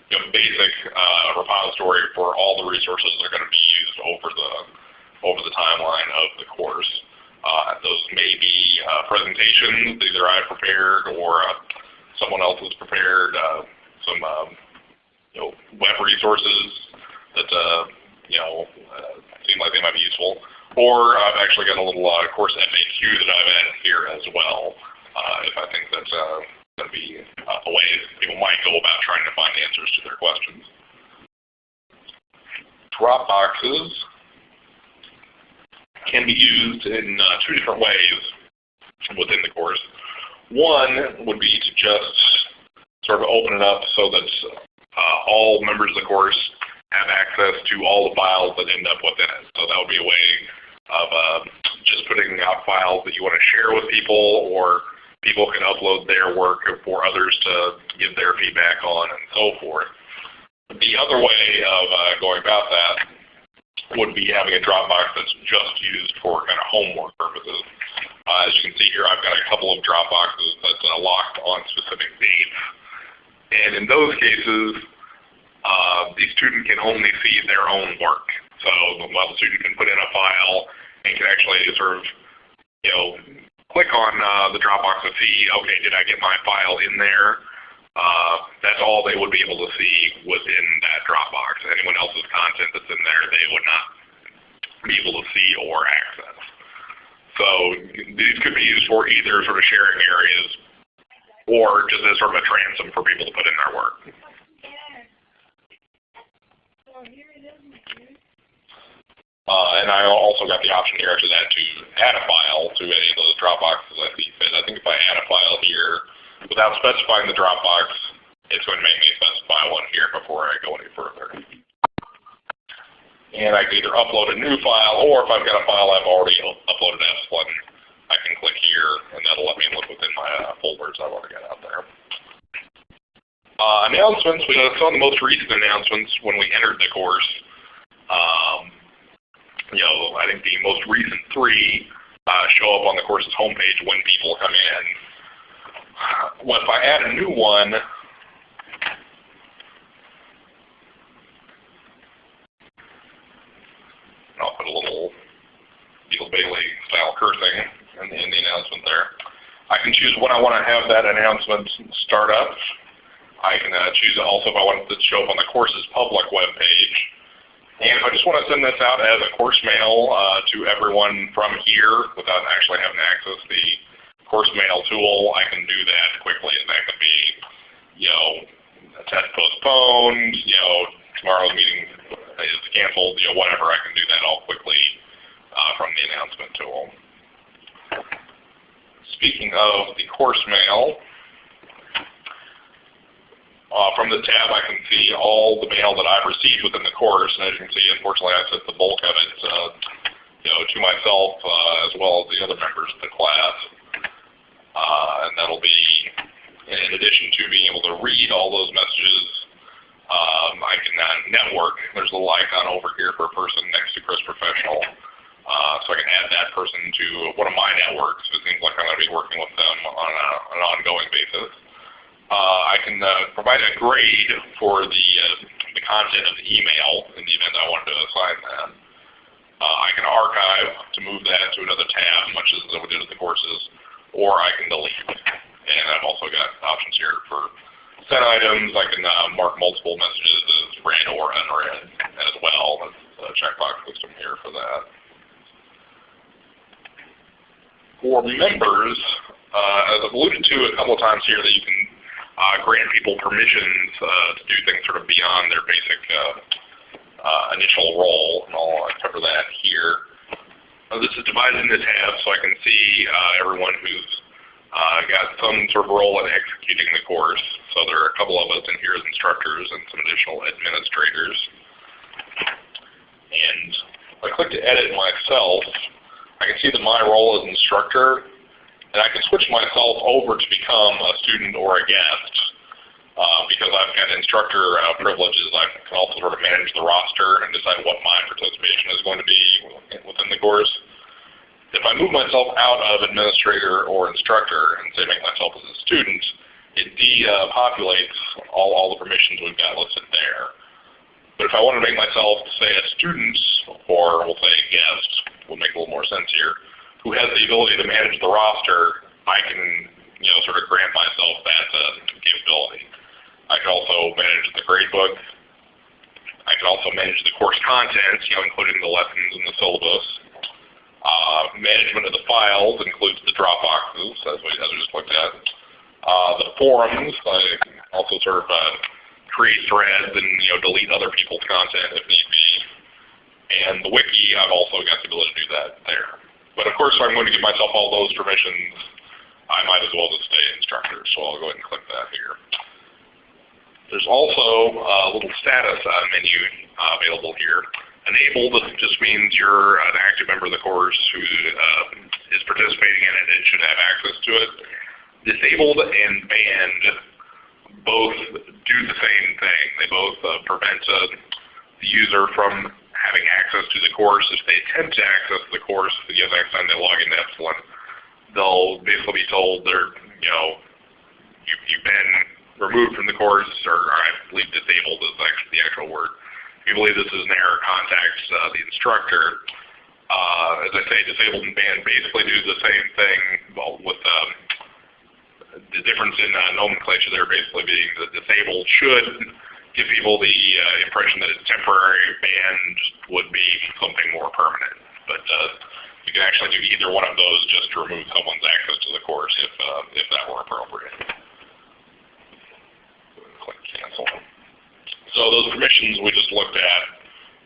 you know, basic uh, repository for all the resources that are going to be used over the over the timeline of the course. Uh, those may be uh, presentations either I've prepared or uh, someone else has prepared, uh, some um, you know, web resources that uh, you know seem like they might be useful. Or I've actually got a little course FAQ that I've added here as well if I think that's going to be a way people might go about trying to find answers to their questions. Dropboxes can be used in uh, two different ways within the course. One would be to just sort of open it up so that uh, all members of the course have access to all the files that end up within it. So that would be a way of uh, just putting out files that you want to share with people or people can upload their work for others to give their feedback on and so forth. The other way of uh, going about that would be having a Dropbox that's just used for kind of homework purposes. Uh, as you can see here, I've got a couple of Dropboxes that's uh, locked on specific dates. And in those cases, uh, the student can only see their own work. So the student can put in a file and can actually sort of, you know, click on uh, the Dropbox to see, okay, did I get my file in there? Uh, that's all they would be able to see within that Dropbox. Anyone else's content that's in there, they would not be able to see or access. So these could be used for either sort of sharing areas or just as sort of a transom for people to put in their work. Uh, and I also got the option here after that to add a file to any of those Dropboxes I see fit. I think if I add a file here, Without specifying the Dropbox, it's going to make me specify one here before I go any further. And I can either upload a new file, or if I've got a file I've already uploaded as one, I can click here, and that'll let me look within my uh, folders I've already got out there. Uh, announcements, we saw the most recent announcements when we entered the course. Um, you know, I think the most recent three uh, show up on the course's homepage when people come in well, if I add a new one, I'll put a little Beetle Bailey style cursing in the, in the announcement there. I can choose when I want to have that announcement start up. I can uh, choose also if I want it to show up on the course's public web page. And I just want to send this out as a course mail uh, to everyone from here without actually having to access the course mail tool, I can do that quickly. And that could be, you know, a test postponed, you know, tomorrow's meeting is canceled, you know, whatever. I can do that all quickly uh, from the announcement tool. Speaking of the course mail, uh, from the tab I can see all the mail that I've received within the course. And as you can see, unfortunately I sent the bulk of it uh, you know, to myself uh, as well as the other members of the class. Uh, and that'll be in addition to being able to read all those messages, um, I can uh, network. There's a little icon over here for a person next to Chris Professional. Uh, so I can add that person to one of my networks. It seems like I'm going to be working with them on a, an ongoing basis. Uh, I can uh, provide a grade for the, uh, the content of the email in the event I wanted to assign that. I can archive to move that to another tab, much as we did with the courses or I can delete. And I've also got options here for sent items. I can uh, mark multiple messages as read or unread as well. There's a checkbox system here for that. For members, uh, as I've alluded to a couple of times here, that you can grant people permissions uh, to do things sort of beyond their basic uh, uh, initial role, and I'll cover that here. Uh, this is divided into tabs so I can see uh, everyone who's uh, got some sort of role in executing the course. So there are a couple of us in here as instructors and some additional administrators. And if I click to edit myself, I can see that my role as instructor, and I can switch myself over to become a student or a guest. Uh, because I've got instructor uh, privileges, I can also sort of manage the roster and decide what my participation is going to be within the course. If I move myself out of administrator or instructor and say make myself as a student, it depopulates all, all the permissions we've got listed there. But if I want to make myself, say, a student, or we'll say a guest, will make a little more sense here, who has the ability to manage the roster, I can you know, sort of grant myself that uh, capability. I can also manage the gradebook. I can also manage the course content, you know, including the lessons and the syllabus. Uh, management of the files includes the Dropboxes, as we, as we just looked at. Uh, the forums, I can also sort of uh, create threads and you know delete other people's content if need be. And the wiki, I've also got the ability to do that there. But of course, if I'm going to give myself all those permissions, I might as well just stay instructor. So I'll go ahead and click that here. There's also a little status uh, menu uh, available here. Enabled just means you're an active member of the course who uh, is participating in it and should have access to it. Disabled and banned both do the same thing. They both prevent the user from having access to the course. If they attempt to access the course, the next time they log into Epsilen, they'll basically be told they're, you know, you, you've been removed from the course, or, or I believe disabled is actually the actual word. If you believe this is an error, contact uh, the instructor. Uh, as I say, disabled and banned basically do the same thing, well, with um, the difference in uh, nomenclature there basically being that disabled should give people the uh, impression that it's temporary, banned would be something more permanent. But uh, you can actually do either one of those just to remove someone's access to the course if, uh, if that were appropriate. Click cancel. So those permissions we just looked at,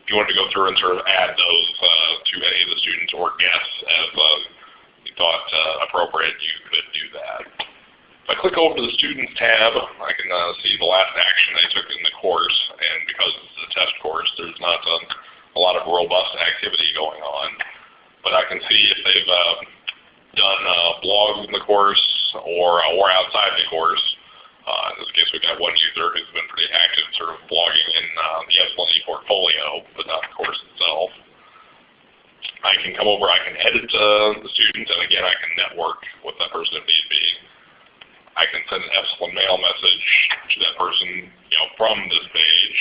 if you wanted to go through and sort of add those uh, to any of the students or guests as uh, you thought uh, appropriate, you could do that. If I click over to the Students tab, I can uh, see the last action I took in the course, and because it's a test course, there's not a, lot of robust activity going on. But I can see if they've uh, done uh, blogs in the course or, uh, or outside the course. Uh, in this case, we've got one user who's been pretty active sort of blogging in uh, the Epsilen portfolio, but not the course itself. I can come over, I can edit uh, the student, and again, I can network with that person if need be. I can send an Epsilen mail message to that person, you know, from this page.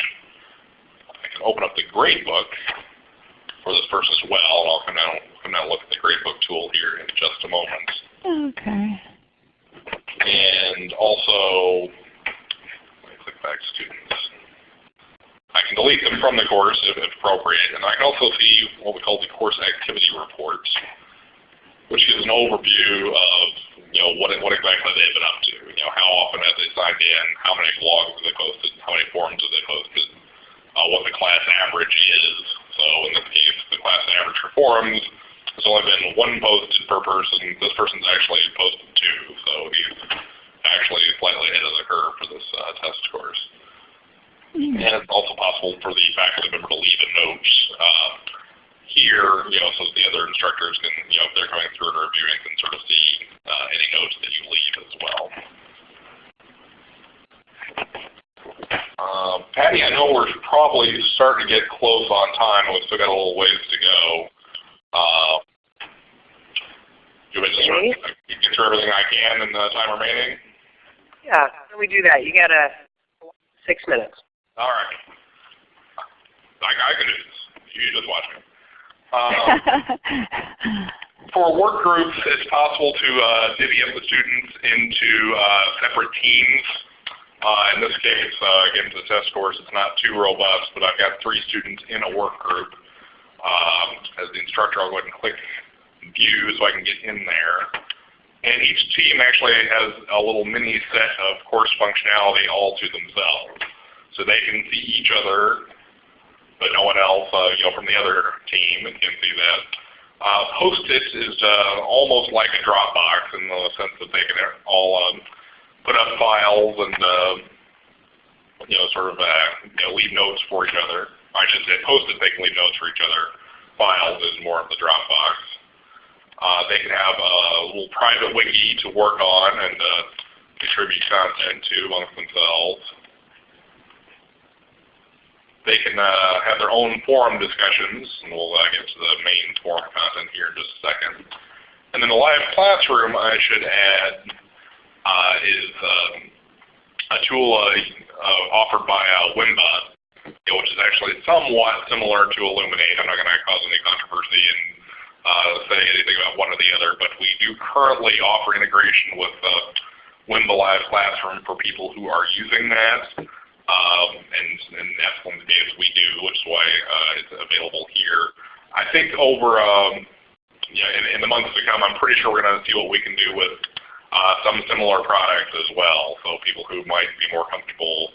I can open up the gradebook for this person as well, and I'll come down, come down and look at the gradebook tool here in just a moment. Okay. And also, let me click back students. I can delete them from the course if, appropriate, and I can also see what we call the course activity reports, which is an overview of you know, what, what exactly they've been up to. You know, how often have they signed in, how many blogs have they posted, how many forums have they posted, uh, what the class average is. So in this case, the class average for forums has only been one posted per person. This person's actually posted two, so he's actually slightly ahead of the curve for this uh, test course. Mm -hmm. And it's also possible for the faculty member to leave a note uh, here, you know, so the other instructors can, you know, if they're coming through and reviewing, can sort of see uh, any notes that you leave as well. Uh, Patty, I know we're probably starting to get close on time, we've still got a little ways to go. Uh, do I just sort of get through everything I can in the time remaining? Yeah, how do we do that? You got a six minutes. All right. I, I can do this. You just watch me. Um, for work groups, it's possible to uh, divvy up the students into uh, separate teams. Uh, in this case, uh, again, the test course, it's not too robust, but I've got three students in a work group. Um, as the instructor, I'll go ahead and click view so I can get in there. And each team actually has a little mini set of course functionality all to themselves. So they can see each other but no one else, uh, you know, from the other team can see that. Uh, Post-it is uh, almost like a Dropbox in the sense that they can all um, put up files and uh, you know, sort of uh, you know, leave notes for each other. I should say Post-it, they can leave notes for each other. Files is more of the Dropbox. Uh, they can have a little private wiki to work on and uh, contribute content to amongst themselves. They can uh, have their own forum discussions, and we'll uh, get to the main forum content here in just a second. And then the live classroom, I should add, uh, is um, a tool uh, uh, offered by uh, Wimba, which is actually somewhat similar to Elluminate. I'm not going to cause any controversy and say anything about one or the other, but we do currently offer integration with Wimba Live Classroom for people who are using that. Um, and, and that's one of the games we do, which is why uh, it's available here. I think over um, in, in the months to come, I'm pretty sure we're going to see what we can do with uh, some similar products as well. So people who might be more comfortable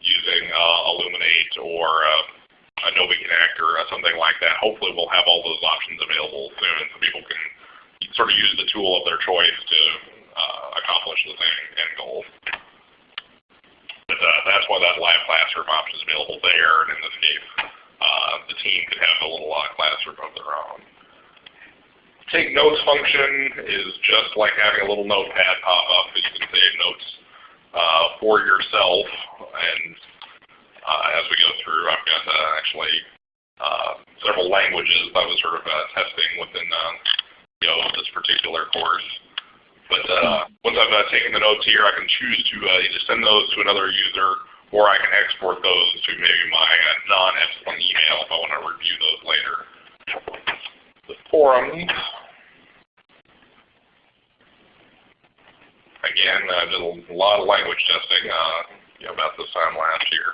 using uh, Elluminate or uh, Adobe Connect or uh, something like that, hopefully we'll have all those options available soon so people can sort of use the tool of their choice to uh, accomplish the same end goal. Uh, why that live classroom option is available there, and in this case, uh, the team could have a little uh, classroom of their own take notes function is just like having a little notepad pop up that you can save notes uh, for yourself. And uh, as we go through, I've got uh, actually uh, several languages I was sort of uh, testing within uh, you know this particular course. But once I've taken the notes here, I can choose to either send those to another user or I can export those to maybe my non-Epsilen email if I want to review those later. The forums again, I did a lot of language testing uh, about this time last year.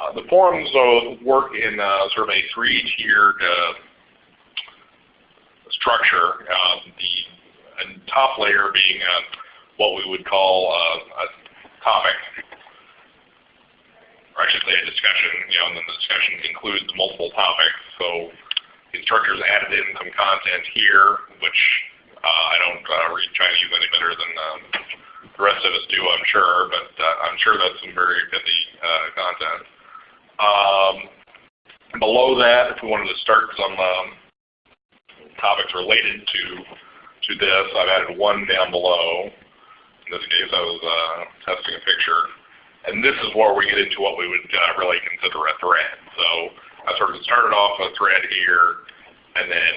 Uh, the forums uh, work in uh, sort of a three-tiered uh, structure. The top layer being uh, what we would call uh, a topic, say a discussion. You know, and then the discussion includes multiple topics. So the instructors added in some content here, which uh, I don't uh, read Chinese any better than um, the rest of us do, I'm sure, but uh, I'm sure that's some very pithy uh, content. Um, below that, if we wanted to start some um, topics related to to this, I've added one down below. In this case, I was uh, testing a picture. And this is where we get into what we would uh, really consider a thread. So I sort of started off a thread here, and then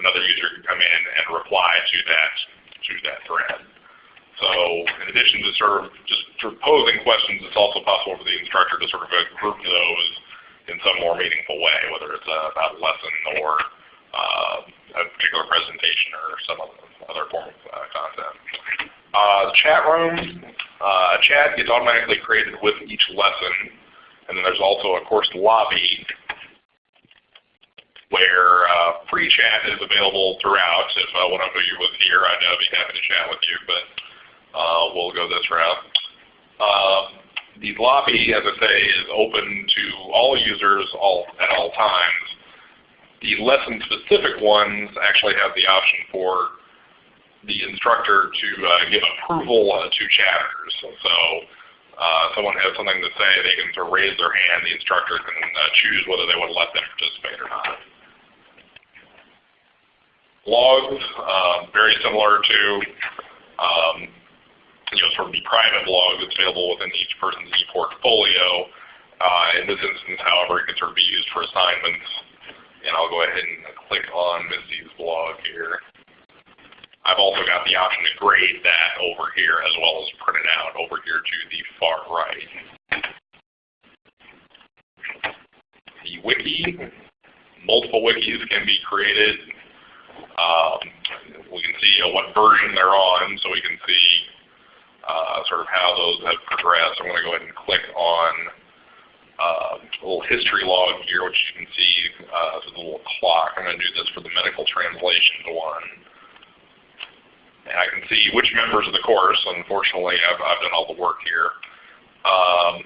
another user can come in and reply to that to that thread. So in addition to sort of just posing questions, it's also possible for the instructor to sort of group those in some more meaningful way, whether it's about lesson or a particular presentation or some other form of uh, content. Uh, chat room, uh, a chat gets automatically created with each lesson, and then there's also a course lobby where uh, free chat is available throughout. If uh, one of you was here, I'd uh, be happy to chat with you, but uh, we'll go this route. Uh, the lobby, as I say, is open to all users all, at all times. The lesson-specific ones actually have the option for the instructor to uh, give approval uh, to chatters. So uh, someone has something to say, they can sort of raise their hand. The instructor can uh, choose whether they want to let them participate or not. Logs, uh, very similar to um, you know, sort of the private log that's available within each person's ePortfolio. Uh, in this instance, however, it can sort of be used for assignments. And I'll go ahead and click on Missy's blog here. I've also got the option to grade that over here as well as print it out over here to the far right. The wiki, multiple wikis can be created. Um, we can see uh, what version they're on, so we can see uh, sort of how those have progressed. I'm going to go ahead and click on uh, a little history log here, which you can see uh, a little clock. I'm going to do this for the medical translation one. And I can see which members of the course, unfortunately I've, I've done all the work here. Um,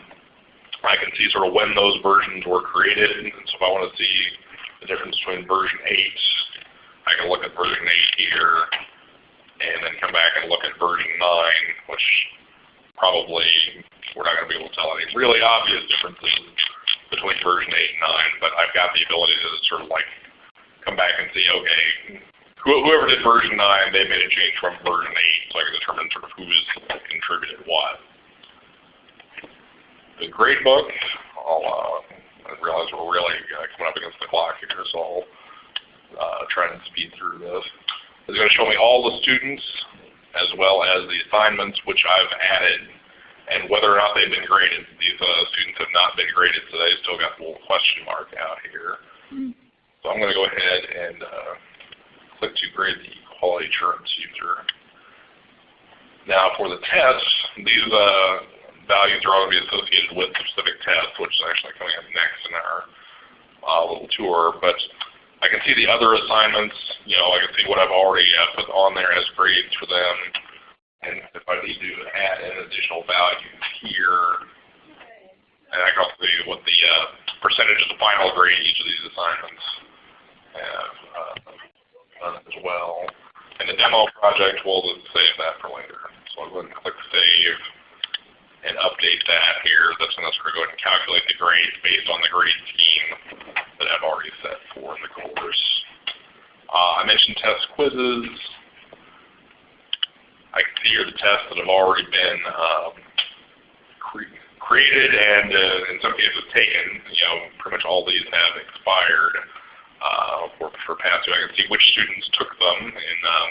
I can see sort of when those versions were created. So if I want to see the difference between version 8, I can look at version 8 here and then come back and look at version 9, which probably we're not going to be able to tell any really obvious differences between version 8 and 9, but I've got the ability to sort of like come back and see, okay, whoever did version 9, they made a change from version 8, so I can determine sort of who's contributed what. The gradebook, I'll, uh, I realize we're really uh, coming up against the clock here, so I'll uh, try and speed through this. It's going to show me all the students as well as the assignments which I've added and whether or not they've been graded. These uh, students have not been graded, so they still got the little question mark out here. Mm. So I'm going to go ahead and uh, click to grade the quality assurance user. Now for the tests, these uh, values are all going to be associated with specific tests, which is actually coming up next in our uh, little tour. But I can see the other assignments. You know, I can see what I've already uh, put on there as grades for them. And if I need to add an additional value here, and I can also see what the uh, percentage of the final grade each of these assignments have uh, done as well. And the demo project, we'll save that for later. So I'll go ahead and click Save and update that here. That's going to go ahead and calculate the grades based on the grade scheme that I've already set for the course. Uh, I mentioned test quizzes. I can see here the tests that have already been um, cre created and uh, in some cases taken. You know, pretty much all these have expired uh, for, for past I can see which students took them. And um,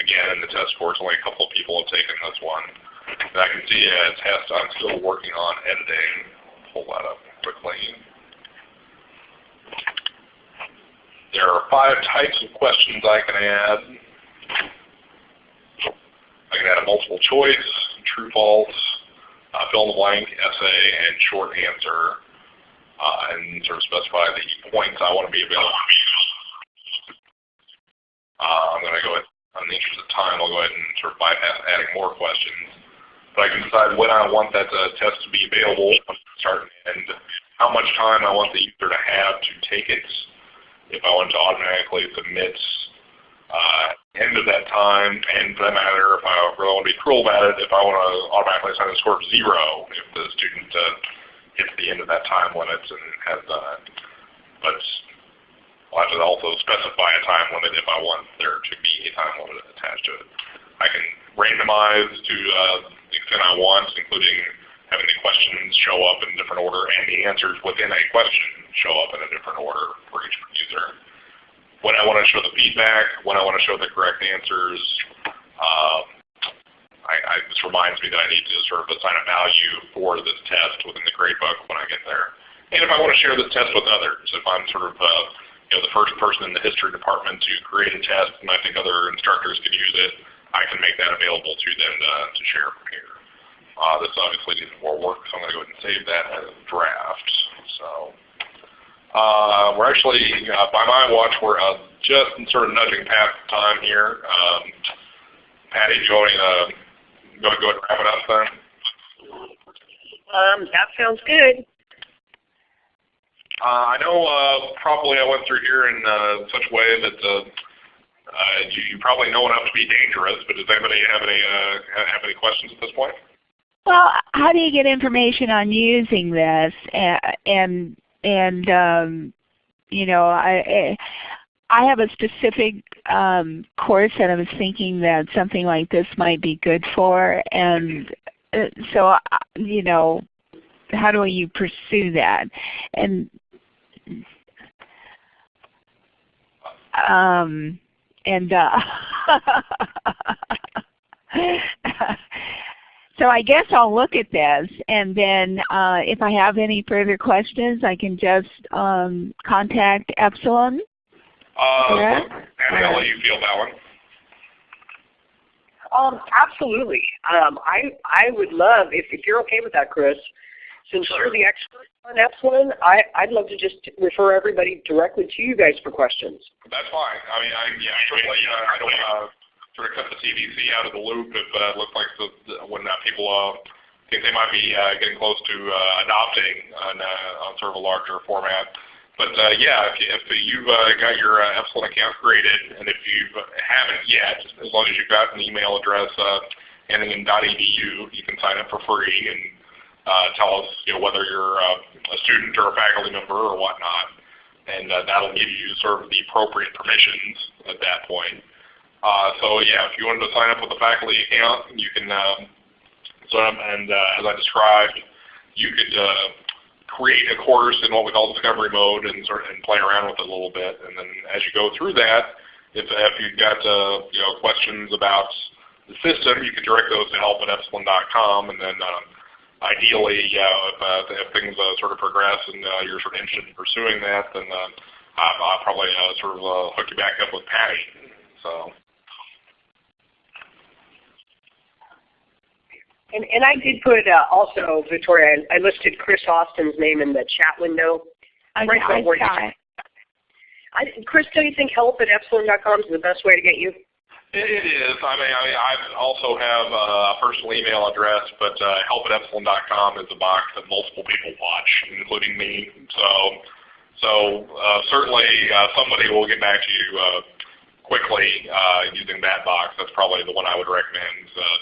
again, in the test course, only a couple of people have taken this one. And I can see a test I'm still working on editing. Pull that up quickly. There are five types of questions I can add. I can add a multiple choice, true false, uh, fill in the blank, essay, and short answer, uh, and sort of specify the points I want to be available. Uh, I'm going to go ahead, in the interest of time, I'll go ahead and sort of bypass adding more questions. But I can decide when I want that uh, test to be available, start and how much time I want the user to have to take it. If I want to automatically submit uh, end of that time, and for that matter, if I really want to be cruel about it, if I want to automatically assign a score of zero if the student uh, hits the end of that time limit and has done it. But I'll have to also specify a time limit if I want there to be a time limit attached to it. I can randomize to uh, the extent I want, including having the questions show up in a different order and the answers within a question show up in a different order for each user. When I want to show the feedback, when I want to show the correct answers, um, I, I, this reminds me that I need to sort of assign a value for this test within the gradebook when I get there. And if I want to share this test with others, if I'm sort of uh, you know, the first person in the history department to create a test and I think other instructors could use it, I can make that available to them to, to share from here. Uh, this obviously needs more work, so I'm going to go ahead and save that as a draft. So uh, we're actually, uh, by my watch, we're uh, just sort of nudging past time here. Um, Patty, do you want to go, ahead and wrap it up then? Um, that sounds good. Uh, I know uh, probably I went through here in uh, such a way that uh, you, you, probably know enough to be dangerous, but does anybody have any uh, have any questions at this point? Well, how do you get information on using this? And and um, you know, I I have a specific um, course that I was thinking that something like this might be good for, and uh, so uh, you know, how do you pursue that? And um, and uh, So I guess I'll look at this, and then uh, if I have any further questions, I can just um, contact Epsilen. Uh, and I'll let you feel that one. Um, absolutely. Um, I I would love if if you're okay with that, Chris. Since you're the expert on Epsilen, I I'd love to just refer everybody directly to you guys for questions. That's fine. I mean, I yeah, certainly uh, I don't. Uh, sort of cut the CVC out of the loop if uh, it looks like the, the, when uh, people uh, think they might be uh, getting close to uh, adopting on, uh, on sort of a larger format. But uh, yeah, if, you, if you've uh, got your uh, Epsilen account created, and if you haven't yet, as long as you've got an email address uh, ending in .edu, you can sign up for free and uh, tell us you know, whether you're uh, a student or a faculty member or whatnot. And uh, that'll give you sort of the appropriate permissions at that point. Uh, so yeah, if you wanted to sign up with a faculty account, you can and uh, as I described, you could uh, create a course in what we call discovery mode and sort of and play around with it a little bit. And then as you go through that, if, if you've got uh, you know questions about the system, you can direct those to help at epsilen.com, and then uh, ideally, uh, if, uh, if things uh, sort of progress and uh, you're sort of interested in pursuing that, then uh, I'll, I'll probably uh, sort of uh, hook you back up with Patty. So. And, and I did put uh, also, Victoria, I, I listed Chris Austin's name in the chat window. I, Right, I saw it. I, Chris, do you think help at epsilen.com is the best way to get you? It, is. I mean, I, also have a personal email address, but uh, help at epsilen.com is a box that multiple people watch, including me. So, so uh, certainly uh, somebody will get back to you uh, quickly uh, using that box. That's probably the one I would recommend. Uh,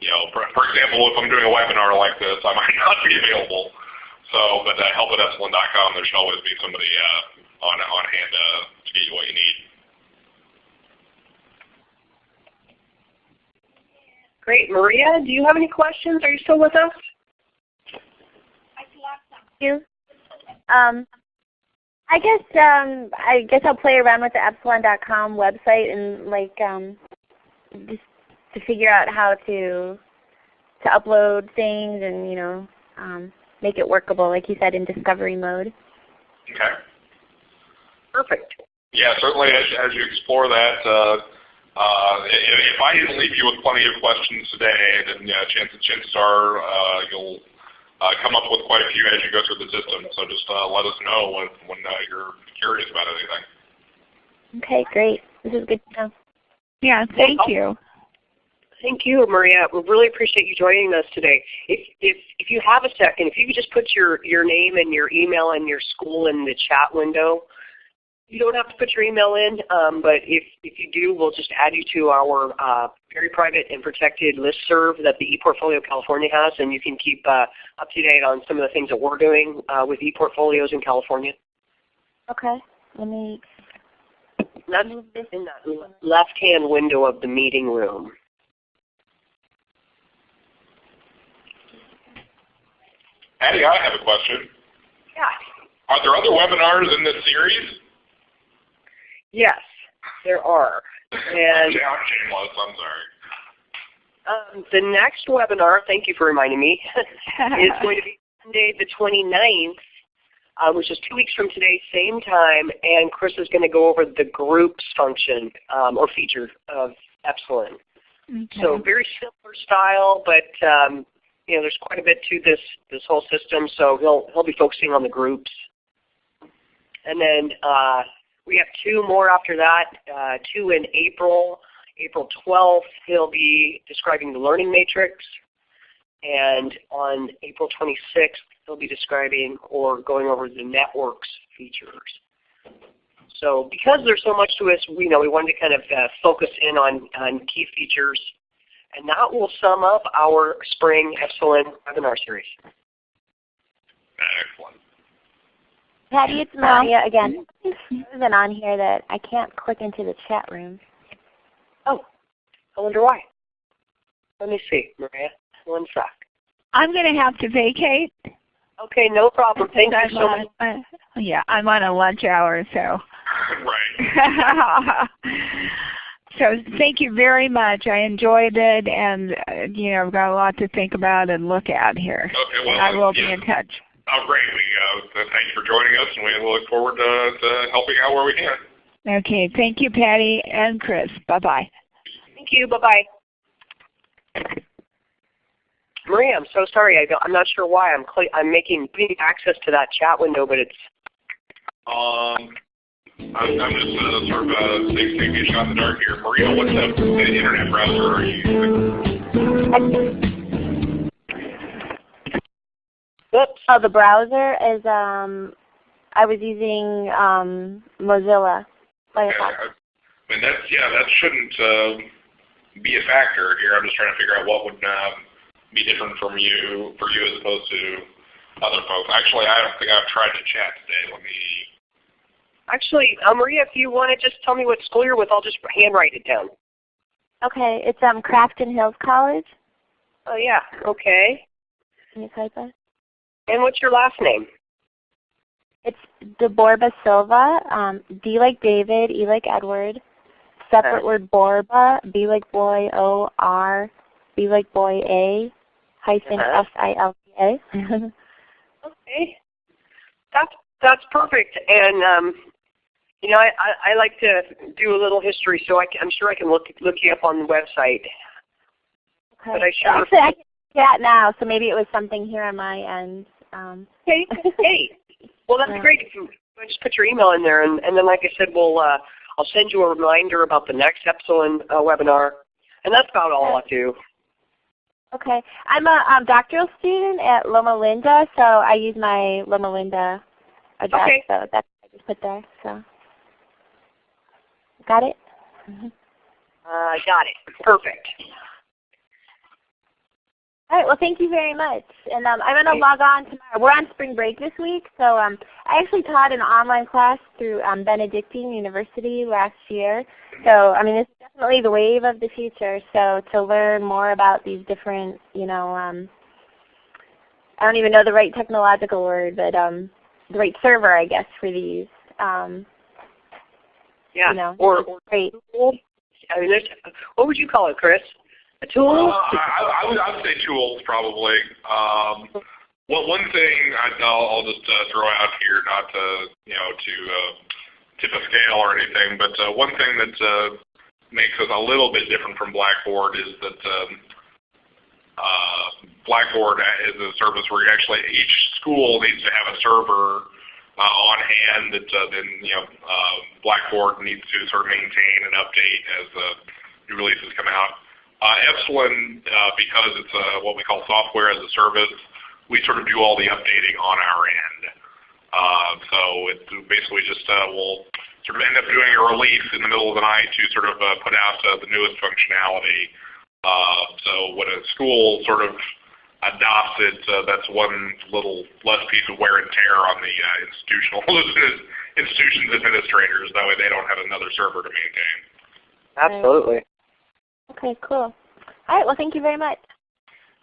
you know, for, for example, if I'm doing a webinar like this, I might not be available. So, but uh, help at epsilen.com, there should always be somebody on on hand to get you what you need. Great. Maria, do you have any questions? Are you still with us? you. Um, I guess um, I guess I'll play around with the epsilen.com website and like um, just to figure out how to to upload things and you know um, make it workable, like you said, in discovery mode. Okay. Perfect. Yeah, certainly as, as you explore that, uh, uh, if, if I didn't leave you with plenty of questions today, then yeah, chances, chances are uh, you'll uh, come up with quite a few as you go through the system. So just uh, let us know when, when uh, you're curious about anything. Okay, great. This is good to know. Yeah, thank you. Thank you, Maria. We really appreciate you joining us today. If, if, if you have a second, if you could just put your, your name and your email and your school in the chat window. You don't have to put your email in, um, but if, if you do, we'll just add you to our uh, very private and protected listserv that the ePortfolio California has, and you can keep uh, up to date on some of the things that we're doing uh, with ePortfolios in California. Okay, let me That's move this. in that left-hand window of the meeting room. Patty, I have a question. Yeah. Are there other webinars in this series? Yes, there are. And I'm. I'm sorry. um, the next webinar, thank you for reminding me, is going to be Monday the 29th, uh, which is two weeks from today, same time, and Chris is going to go over the groups function um, or feature of Epsilen. Okay. So very similar style, but um, you know, there's quite a bit to this this whole system. So he'll he'll be focusing on the groups, and then uh, we have two more after that. Uh, two in April. April 12th, he'll be describing the learning matrix, and on April 26th, he'll be describing or going over the networks features. So because there's so much to us, we know we wanted to kind of uh, focus in on, on key features. And that will sum up our spring Epsilen webinar series. Excellent. Patty, it's Maria again. Something on here that I can't click into the chat room. Oh, I wonder why. Let me see, Maria. One sec. I'm going to have to vacate. Okay, no problem. Thank I'm you so on, much. uh, yeah, I'm on a lunch hour, so. Right. so thank you very much. I enjoyed it, and uh, you know, I've got a lot to think about and look at here. Okay, well, I will yeah. be in touch. Oh, great. We, uh, thank you for joining us, and we look forward to, to helping out where we can. Okay, thank you, Patty and Chris. Bye bye. Thank you. Bye-bye. Maria, I'm so sorry. I don't, I'm not sure why. I'm cl- I'm making getting access to that chat window, but it's Um, I'm, I'm just uh, sort of uh, taking taking a shot in the dark here. Maria, what the, the internet browser are you using? Oops. Oh, the browser is um, I was using um, Mozilla Yeah, Firefox. I mean, that's, yeah, that shouldn't uh, be a factor here. I'm just trying to figure out what would uh, be different from you, for you as opposed to other folks. Actually, I don't think I've tried to chat today. Let me Actually, uh, Maria, if you want to just tell me what school you're with, I'll just handwrite it down. Okay, it's um, Crafton Hills College. Oh yeah. Okay. Can you type it? And what's your last name? It's DeBorba Silva. Um, D like David, E like Edward, separate word Borba, B like boy, O R, B like boy, A, hyphen Uh-huh. S I L T A. Okay. That's that's perfect. And um, you know, I, I, I like to do a little history, so I am sure I can look look you up on the website. Okay. But I sure- Actually, I can chat now, so maybe it was something here on my end. Um, Hey, hey. Well, that's Yeah. great. If you just put your email in there, and, and then, like I said, we'll uh, I'll send you a reminder about the next Epsilen uh, webinar, and that's about all I'll do. okay. I'm a um, doctoral student at Loma Linda, so I use my Loma Linda address. Okay. So that's what I just put there. So, got it. Mhm. Uh, got it. Perfect. All right. Well, thank you very much. And um, I'm going to log on tomorrow. We're on spring break this week, so um, I actually taught an online class through um, Benedictine University last year. So I mean, it's definitely the wave of the future. So to learn more about these different, you know, um, I don't even know the right technological word, but um, the right server, I guess, for these. Um, Yeah. You know, or, or great. I mean, what would you call it, Chris? A tool? Uh, I, I, would, I would say tools probably. Um, well, one thing I, I'll, I'll just uh, throw out here, not to you know to uh, tip a scale or anything, but uh, one thing that uh, makes us a little bit different from Blackboard is that um, uh, Blackboard is a service where you actually each school needs to have a server uh, on hand that uh, then you know uh, Blackboard needs to sort of maintain and update as uh, new releases come out. Uh, Epsilen, uh, because it's uh, what we call software as a service, we sort of do all the updating on our end. Uh, so it basically just uh, we'll sort of end up doing a release in the middle of the night to sort of uh, put out the newest functionality. So when a school sort of adopts it, that's one little less piece of wear and tear on the institutional institution's administrators. That way they don't have another server to maintain. Absolutely. Okay, cool. All right. Well, thank you very much.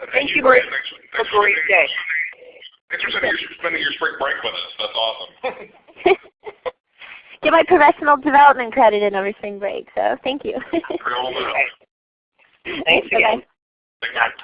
Uh, Thank you Brian. very- Thanks, Have thanks a for great spending- day. Thanks for spending your, spending your spring break with us. That's awesome. Get my professional development credit in over spring break, so thank you. Real enough. Thanks Bye-bye. again. Thanks.